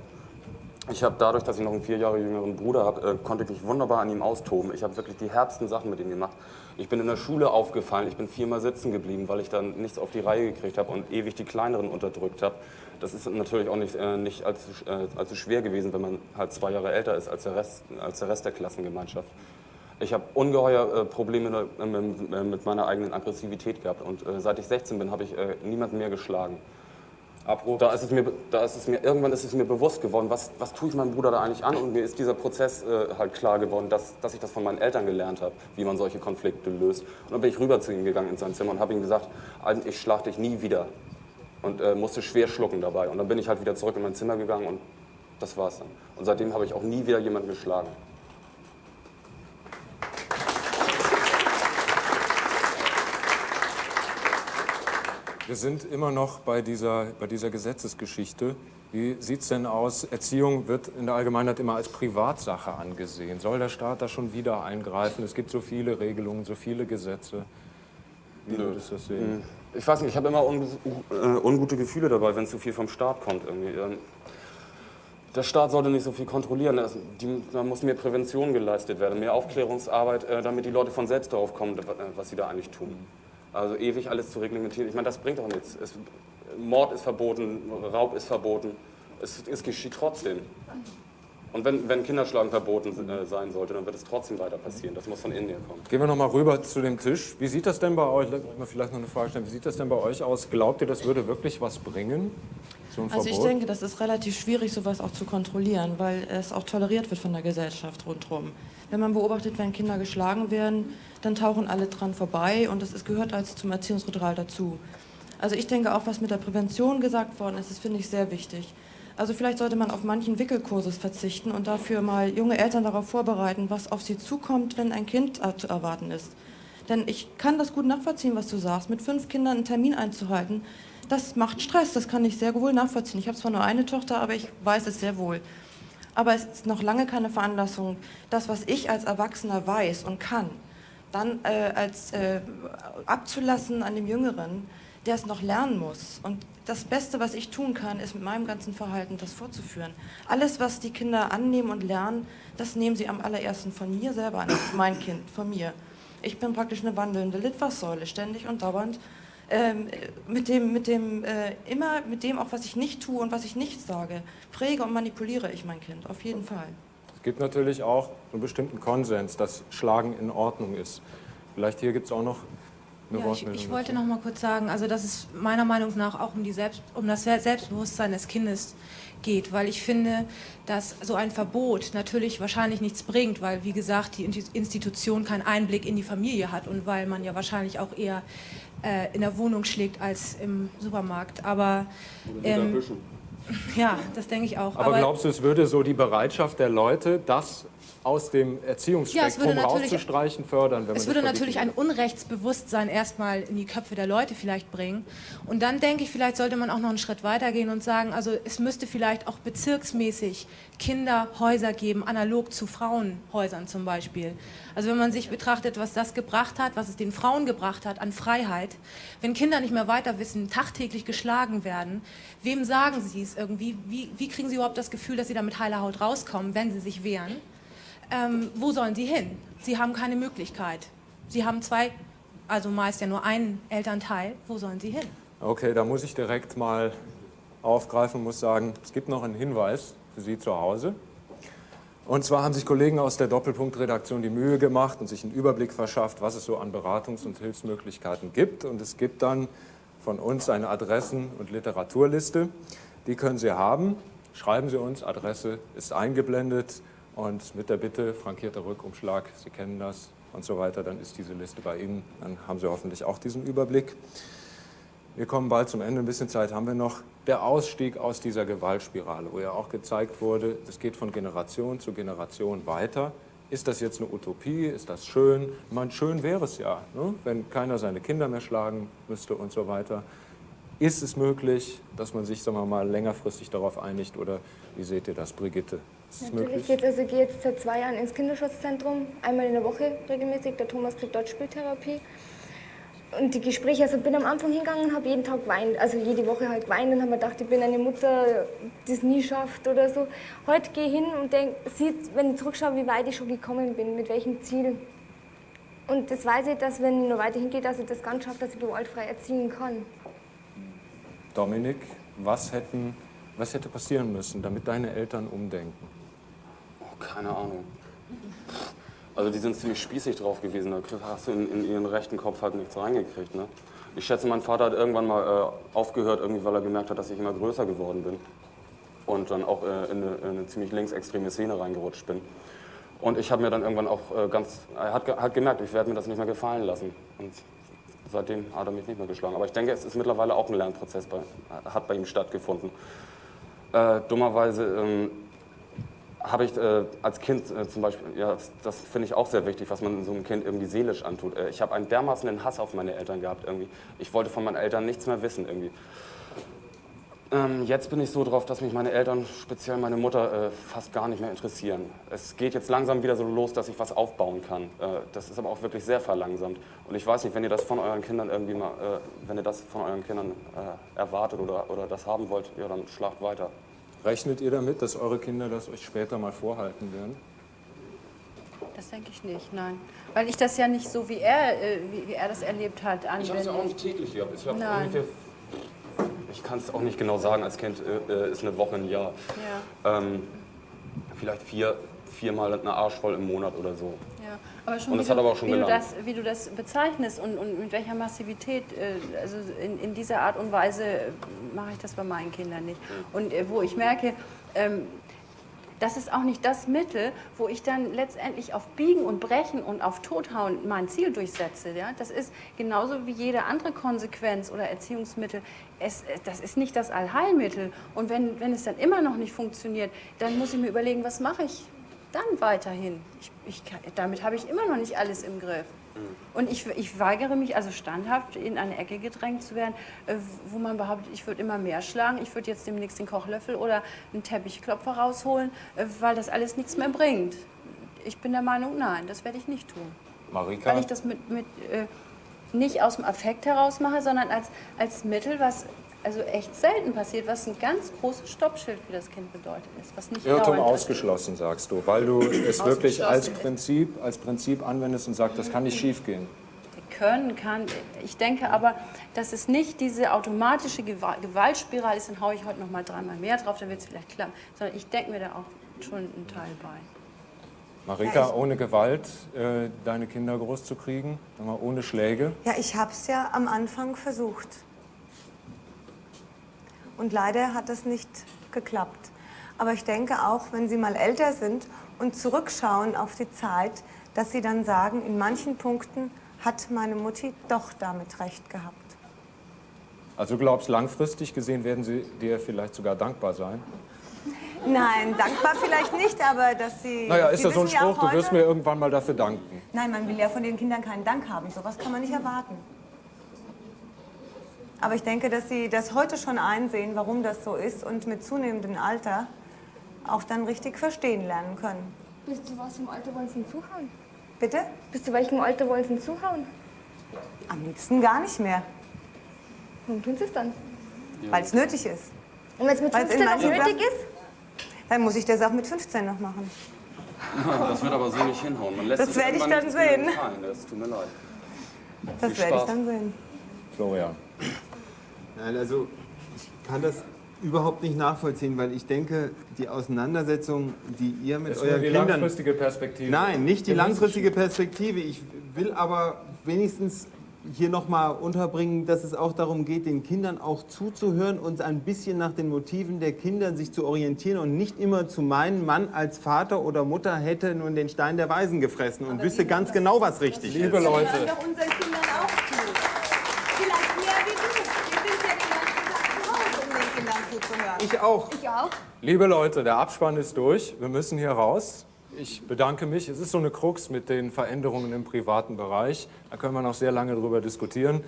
Ich habe dadurch, dass ich noch einen vier Jahre jüngeren Bruder habe, äh, konnte ich mich wunderbar an ihm austoben. Ich habe wirklich die herbsten Sachen mit ihm gemacht. Ich bin in der Schule aufgefallen, ich bin viermal sitzen geblieben, weil ich dann nichts auf die Reihe gekriegt habe und ewig die Kleineren unterdrückt habe. Das ist natürlich auch nicht, äh, nicht allzu, äh, allzu schwer gewesen, wenn man halt zwei Jahre älter ist als der Rest, als der, Rest der Klassengemeinschaft. Ich habe ungeheuer äh, Probleme äh, mit, äh, mit meiner eigenen Aggressivität gehabt und äh, seit ich 16 bin, habe ich äh, niemanden mehr geschlagen. Da ist, es mir, da ist es mir, irgendwann ist es mir bewusst geworden, was, was tue ich meinem Bruder da eigentlich an? Und mir ist dieser Prozess äh, halt klar geworden, dass, dass ich das von meinen Eltern gelernt habe, wie man solche Konflikte löst. Und dann bin ich rüber zu ihm gegangen in sein Zimmer und habe ihm gesagt, ich schlag dich nie wieder. Und musste schwer schlucken dabei. Und dann bin ich halt wieder zurück in mein Zimmer gegangen und das war's dann. Und seitdem habe ich auch nie wieder jemanden geschlagen. Wir sind immer noch bei dieser, bei dieser Gesetzesgeschichte. Wie sieht es denn aus? Erziehung wird in der Allgemeinheit immer als Privatsache angesehen. Soll der Staat da schon wieder eingreifen? Es gibt so viele Regelungen, so viele Gesetze. Wie würdest du das sehen? Hm. Ich weiß nicht, ich habe immer unge äh, ungute Gefühle dabei, wenn zu viel vom Staat kommt. Irgendwie. Ähm, Der Staat sollte nicht so viel kontrollieren. Es- die, da muss mehr Prävention geleistet werden, mehr Aufklärungsarbeit, äh, damit die Leute von selbst darauf kommen, äh, was sie da eigentlich tun. Also ewig alles zu reglementieren, ich meine, das bringt doch nichts. Es, Mord ist verboten, Raub ist verboten. Es, es geschieht trotzdem. Und wenn, wenn Kinderschlagen verboten äh, sein sollte, dann wird es trotzdem weiter passieren. Das muss von innen her kommen. Gehen wir noch mal rüber zu dem Tisch. Wie sieht das denn bei euch? Lass mich mal vielleicht noch eine Frage stellen. Wie sieht das denn bei euch aus? Glaubt ihr, das würde wirklich was bringen? So ein Also ich Verbot? denke, das ist relativ schwierig, sowas auch zu kontrollieren, weil es auch toleriert wird von der Gesellschaft rundherum. Wenn man beobachtet, wenn Kinder geschlagen werden, dann tauchen alle dran vorbei und das ist, gehört als zum Erziehungsritual dazu. Also ich denke auch, was mit der Prävention gesagt worden ist, das finde ich sehr wichtig. Also vielleicht sollte man auf manchen Wickelkurses verzichten und dafür mal junge Eltern darauf vorbereiten, was auf sie zukommt, wenn ein Kind äh, zu erwarten ist. Denn ich kann das gut nachvollziehen, was du sagst. Mit fünf Kindern einen Termin einzuhalten, das macht Stress. Das kann ich sehr wohl nachvollziehen. Ich habe zwar nur eine Tochter, aber ich weiß es sehr wohl. Aber es ist noch lange keine Veranlassung, das, was ich als Erwachsener weiß und kann, dann äh, als äh, abzulassen an dem Jüngeren, der es noch lernen muss. Und das Beste, was ich tun kann, ist mit meinem ganzen Verhalten das fortzuführen. Alles, was die Kinder annehmen und lernen, das nehmen sie am allerersten von mir selber an. Mein Kind, von mir. Ich bin praktisch eine wandelnde Litfaßsäule, ständig und dauernd. Ähm, mit dem, mit dem, äh, immer mit dem auch, was ich nicht tue und was ich nicht sage, präge und manipuliere ich mein Kind, auf jeden Fall. Es gibt natürlich auch einen bestimmten Konsens, dass Schlagen in Ordnung ist. Vielleicht hier gibt es auch noch eine Ja, ich, Wortmeldung. ich wollte noch mal kurz sagen, also dass es meiner Meinung nach auch um, die Selbst, um das Selbstbewusstsein des Kindes geht, weil ich finde, dass so ein Verbot natürlich wahrscheinlich nichts bringt, weil wie gesagt die Institution keinen Einblick in die Familie hat und weil man ja wahrscheinlich auch eher äh, in der Wohnung schlägt als im Supermarkt. Aber ähm, ja, das denke ich auch. Aber, glaubst du, es würde so die Bereitschaft der Leute, das aus dem Erziehungsspektrum natürlich- rauszustreichen, fördern, wenn man Es würde natürlich ein Unrechtsbewusstsein erstmal in die Köpfe der Leute vielleicht bringen. Und dann denke ich, vielleicht sollte man auch noch einen Schritt weiter gehen und sagen, also es müsste vielleicht auch bezirksmäßig Kinderhäuser geben, analog zu Frauenhäusern zum Beispiel. Also wenn man sich betrachtet, was das gebracht hat, was es den Frauen gebracht hat an Freiheit, wenn Kinder nicht mehr weiter wissen, tagtäglich geschlagen werden, wem sagen sie es irgendwie? Wie, wie kriegen sie überhaupt das Gefühl, dass sie da mit heiler Haut rauskommen, wenn sie sich wehren? ähm, wo sollen sie hin? Sie haben keine Möglichkeit. Sie haben zwei, also meist ja nur einen Elternteil. Wo sollen sie hin? Okay, da muss ich direkt mal aufgreifen und muss sagen, es gibt noch einen Hinweis für Sie zu Hause. Und zwar haben sich Kollegen aus der Doppelpunkt-Redaktion die Mühe gemacht und sich einen Überblick verschafft, was es so an Beratungs- und Hilfsmöglichkeiten gibt. Und es gibt dann von uns eine Adressen- und Literaturliste. Die können Sie haben. Schreiben Sie uns, Adresse ist eingeblendet. Und mit der Bitte, frankierter Rückumschlag, Sie kennen das und so weiter, dann ist diese Liste bei Ihnen. Dann haben Sie hoffentlich auch diesen Überblick. Wir kommen bald zum Ende, ein bisschen Zeit haben wir noch. Der Ausstieg aus dieser Gewaltspirale, wo ja auch gezeigt wurde, es geht von Generation zu Generation weiter. Ist das jetzt eine Utopie? Ist das schön? Meine, schön wäre es ja, ne? wenn keiner seine Kinder mehr schlagen müsste und so weiter. Ist es möglich, dass man sich sagen wir mal, längerfristig darauf einigt? Oder wie seht ihr das, Brigitte? Ist es Natürlich möglich? geht's, also ich gehe jetzt seit zwei Jahren ins Kinderschutzzentrum, einmal in der Woche regelmäßig. Der Thomas kriegt dort Spieltherapie. Und die Gespräche, also ich bin am Anfang hingegangen und habe jeden Tag geweint, also jede Woche halt geweint und habe mir gedacht, ich bin eine Mutter, die es nie schafft oder so. Heute gehe ich hin und denke, sieht, wenn ich zurückschaue, wie weit ich schon gekommen bin, mit welchem Ziel. Und das weiß ich, dass wenn ich noch weiter hingehe, dass ich das ganz schaffe, dass ich gewaltfrei erziehen kann. Dominik, was, hätten, was hätte passieren müssen, damit deine Eltern umdenken? Oh, keine Ahnung. Also die sind ziemlich spießig drauf gewesen. Da hast du in, in ihren rechten Kopf halt nichts reingekriegt. Ne? Ich schätze, mein Vater hat irgendwann mal äh, aufgehört, irgendwie, weil er gemerkt hat, dass ich immer größer geworden bin. Und dann auch äh, in, eine, in eine ziemlich linksextreme Szene reingerutscht bin. Und ich habe mir dann irgendwann auch äh, ganz, er hat, hat gemerkt, ich werde mir das nicht mehr gefallen lassen. Und seitdem hat er mich nicht mehr geschlagen. Aber ich denke, es ist mittlerweile auch ein Lernprozess, bei, hat bei ihm stattgefunden. Äh, dummerweise ähm, habe ich äh, als Kind äh, zum Beispiel, ja, das, das finde ich auch sehr wichtig, was man so einem Kind irgendwie seelisch antut. Äh, ich habe einen dermaßenen Hass auf meine Eltern gehabt irgendwie. Ich wollte von meinen Eltern nichts mehr wissen irgendwie. Ähm, jetzt bin ich so drauf, dass mich meine Eltern, speziell meine Mutter, äh, fast gar nicht mehr interessieren. Es geht jetzt langsam wieder so los, dass ich was aufbauen kann. Äh, das ist aber auch wirklich sehr verlangsamt. Und ich weiß nicht, wenn ihr das von euren Kindern irgendwie mal, äh, wenn ihr das von euren Kindern äh, erwartet oder, oder das haben wollt, ja, dann schlagt weiter. Rechnet ihr damit, dass eure Kinder das euch später mal vorhalten werden? Das denke ich nicht, nein. Weil ich das ja nicht so, wie er, äh, wie, wie er das erlebt hat, Ich habe es ja anwende. auch nicht täglich gehabt. Ich habe ungefähr, ich kann es auch nicht genau sagen, als Kind äh, äh, ist eine Woche ein Jahr. Ja. Ähm, vielleicht vier, viermal eine Arsch voll im Monat oder so. Ja, aber schon, Und das hat du, aber auch schon wie, du das, wie du das bezeichnest und, und mit welcher Massivität, äh, also in, in dieser Art und Weise äh, mache ich das bei meinen Kindern nicht. Und äh, wo ich merke, ähm, das ist auch nicht das Mittel, wo ich dann letztendlich auf Biegen und Brechen und auf Tothauen mein Ziel durchsetze. Ja? Das ist genauso wie jede andere Konsequenz oder Erziehungsmittel. Es, das ist nicht das Allheilmittel. Und wenn, wenn es dann immer noch nicht funktioniert, dann muss ich mir überlegen, was mache ich dann weiterhin? Ich, ich, damit habe ich immer noch nicht alles im Griff. Und ich, ich weigere mich also standhaft in eine Ecke gedrängt zu werden, äh, wo man behauptet, ich würde immer mehr schlagen, ich würde jetzt demnächst den Kochlöffel oder einen Teppichklopfer rausholen, äh, weil das alles nichts mehr bringt. Ich bin der Meinung, nein, das werde ich nicht tun. Marika? Weil ich das mit, mit, äh, nicht aus dem Affekt heraus mache, sondern als, als Mittel, was also echt selten passiert, was ein ganz großes Stoppschild für das Kind bedeutet ist. Was nicht Irrtum ausgeschlossen, sagst du, weil du es wirklich als. Prinzip, als Prinzip anwendest und sagst, das kann nicht schiefgehen. können kann. Ich denke aber, dass es nicht diese automatische Gewa- Gewaltspirale ist, dann haue ich heute noch mal dreimal mehr drauf, dann wird es vielleicht klappen. Sondern ich denke mir da auch schon einen Teil bei. Marika, ohne Gewalt äh, deine Kinder großzukriegen, ohne Schläge. Ja, ich habe es ja am Anfang versucht. Und leider hat es nicht geklappt. Aber ich denke auch, wenn Sie mal älter sind und zurückschauen auf die Zeit, dass Sie dann sagen, in manchen Punkten hat meine Mutti doch damit recht gehabt. Also du glaubst, langfristig gesehen werden sie dir vielleicht sogar dankbar sein? Nein, dankbar vielleicht nicht, aber dass Sie. Naja, Sie ist das so ein ja Spruch, du wirst mir irgendwann mal dafür danken. Nein, man will ja von den Kindern keinen Dank haben. Sowas kann man nicht erwarten. Aber ich denke, dass Sie das heute schon einsehen, warum das so ist und mit zunehmendem Alter auch dann richtig verstehen lernen können. Bis zu was im Alter wollen Sie denn zuhauen? Bitte? Bis zu welchem Alter wollen Sie denn zuhauen? Am liebsten gar nicht mehr, Warum tun Sie es dann? weil es nötig ist. Und wenn es mit Weil's in 15 noch nötig ist? Dann muss ich das auch mit 15 noch machen. Das wird aber so nicht hinhauen. Man lässt Das werde ich dann sehen. Das tut mir leid. Das werde ich dann sehen. Florian. Nein, also ich kann das überhaupt nicht nachvollziehen, weil ich denke, die Auseinandersetzung, die ihr mit nur euren die Kindern... langfristige Perspektive. Nein, nicht die langfristige Perspektive. Ich will aber wenigstens hier nochmal unterbringen, dass es auch darum geht, den Kindern auch zuzuhören und ein bisschen nach den Motiven der Kinder sich zu orientieren und nicht immer zu meinen, Mann als Vater oder Mutter hätte nun den Stein der Weisen gefressen und wüsste ganz genau, was richtig Liebe ist. Leute, unseren Kindern auch zu. Vielleicht mehr wie du. Wir sind Ich auch. Ich auch. Liebe Leute, der Abspann ist durch. Wir müssen hier raus. Ich bedanke mich. Es ist so eine Krux mit den Veränderungen im privaten Bereich. Da können wir noch sehr lange drüber diskutieren.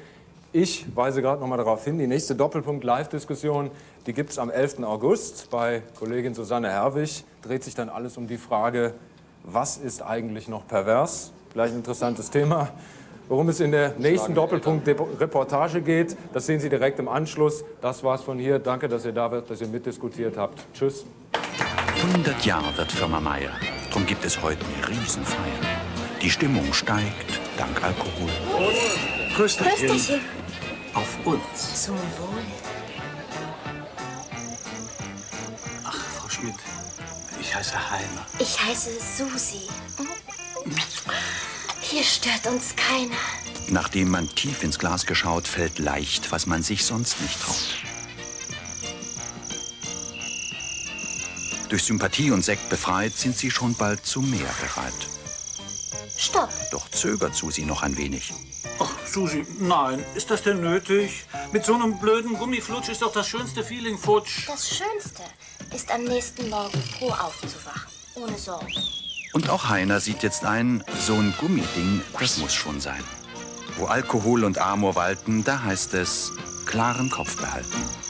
Ich weise gerade noch mal darauf hin, die nächste Doppelpunkt-Live-Diskussion, die gibt es am 11. August bei Kollegin Susanne Herwig. Dreht sich dann alles um die Frage, was ist eigentlich noch pervers? Vielleicht ein interessantes Thema. Worum es in der nächsten Doppelpunkt-Reportage geht, das sehen Sie direkt im Anschluss. Das war's von hier. Danke, dass ihr da wart, dass ihr mitdiskutiert habt. Tschüss. 100 Jahre wird Firma Meier. Drum gibt es heute eine Riesenfeier. Die Stimmung steigt dank Alkohol. Prösterchen. Auf uns. Zum Wohl. Ach, Frau Schmidt, ich heiße Heimer. Ich heiße Susi. Hier stört uns keiner. Nachdem man tief ins Glas geschaut, fällt leicht, was man sich sonst nicht traut. Durch Sympathie und Sekt befreit, sind sie schon bald zu mehr bereit. Stopp. Doch zögert Susi noch ein wenig. Ach, Susi, nein, ist das denn nötig? Mit so einem blöden Gummiflutsch ist doch das schönste Feeling futsch. Das Schönste ist am nächsten Morgen froh aufzuwachen. Ohne Sorgen. Und auch Heiner sieht jetzt ein, so ein Gummiding, das muss schon sein. Wo Alkohol und Amor walten, da heißt es, klaren Kopf behalten.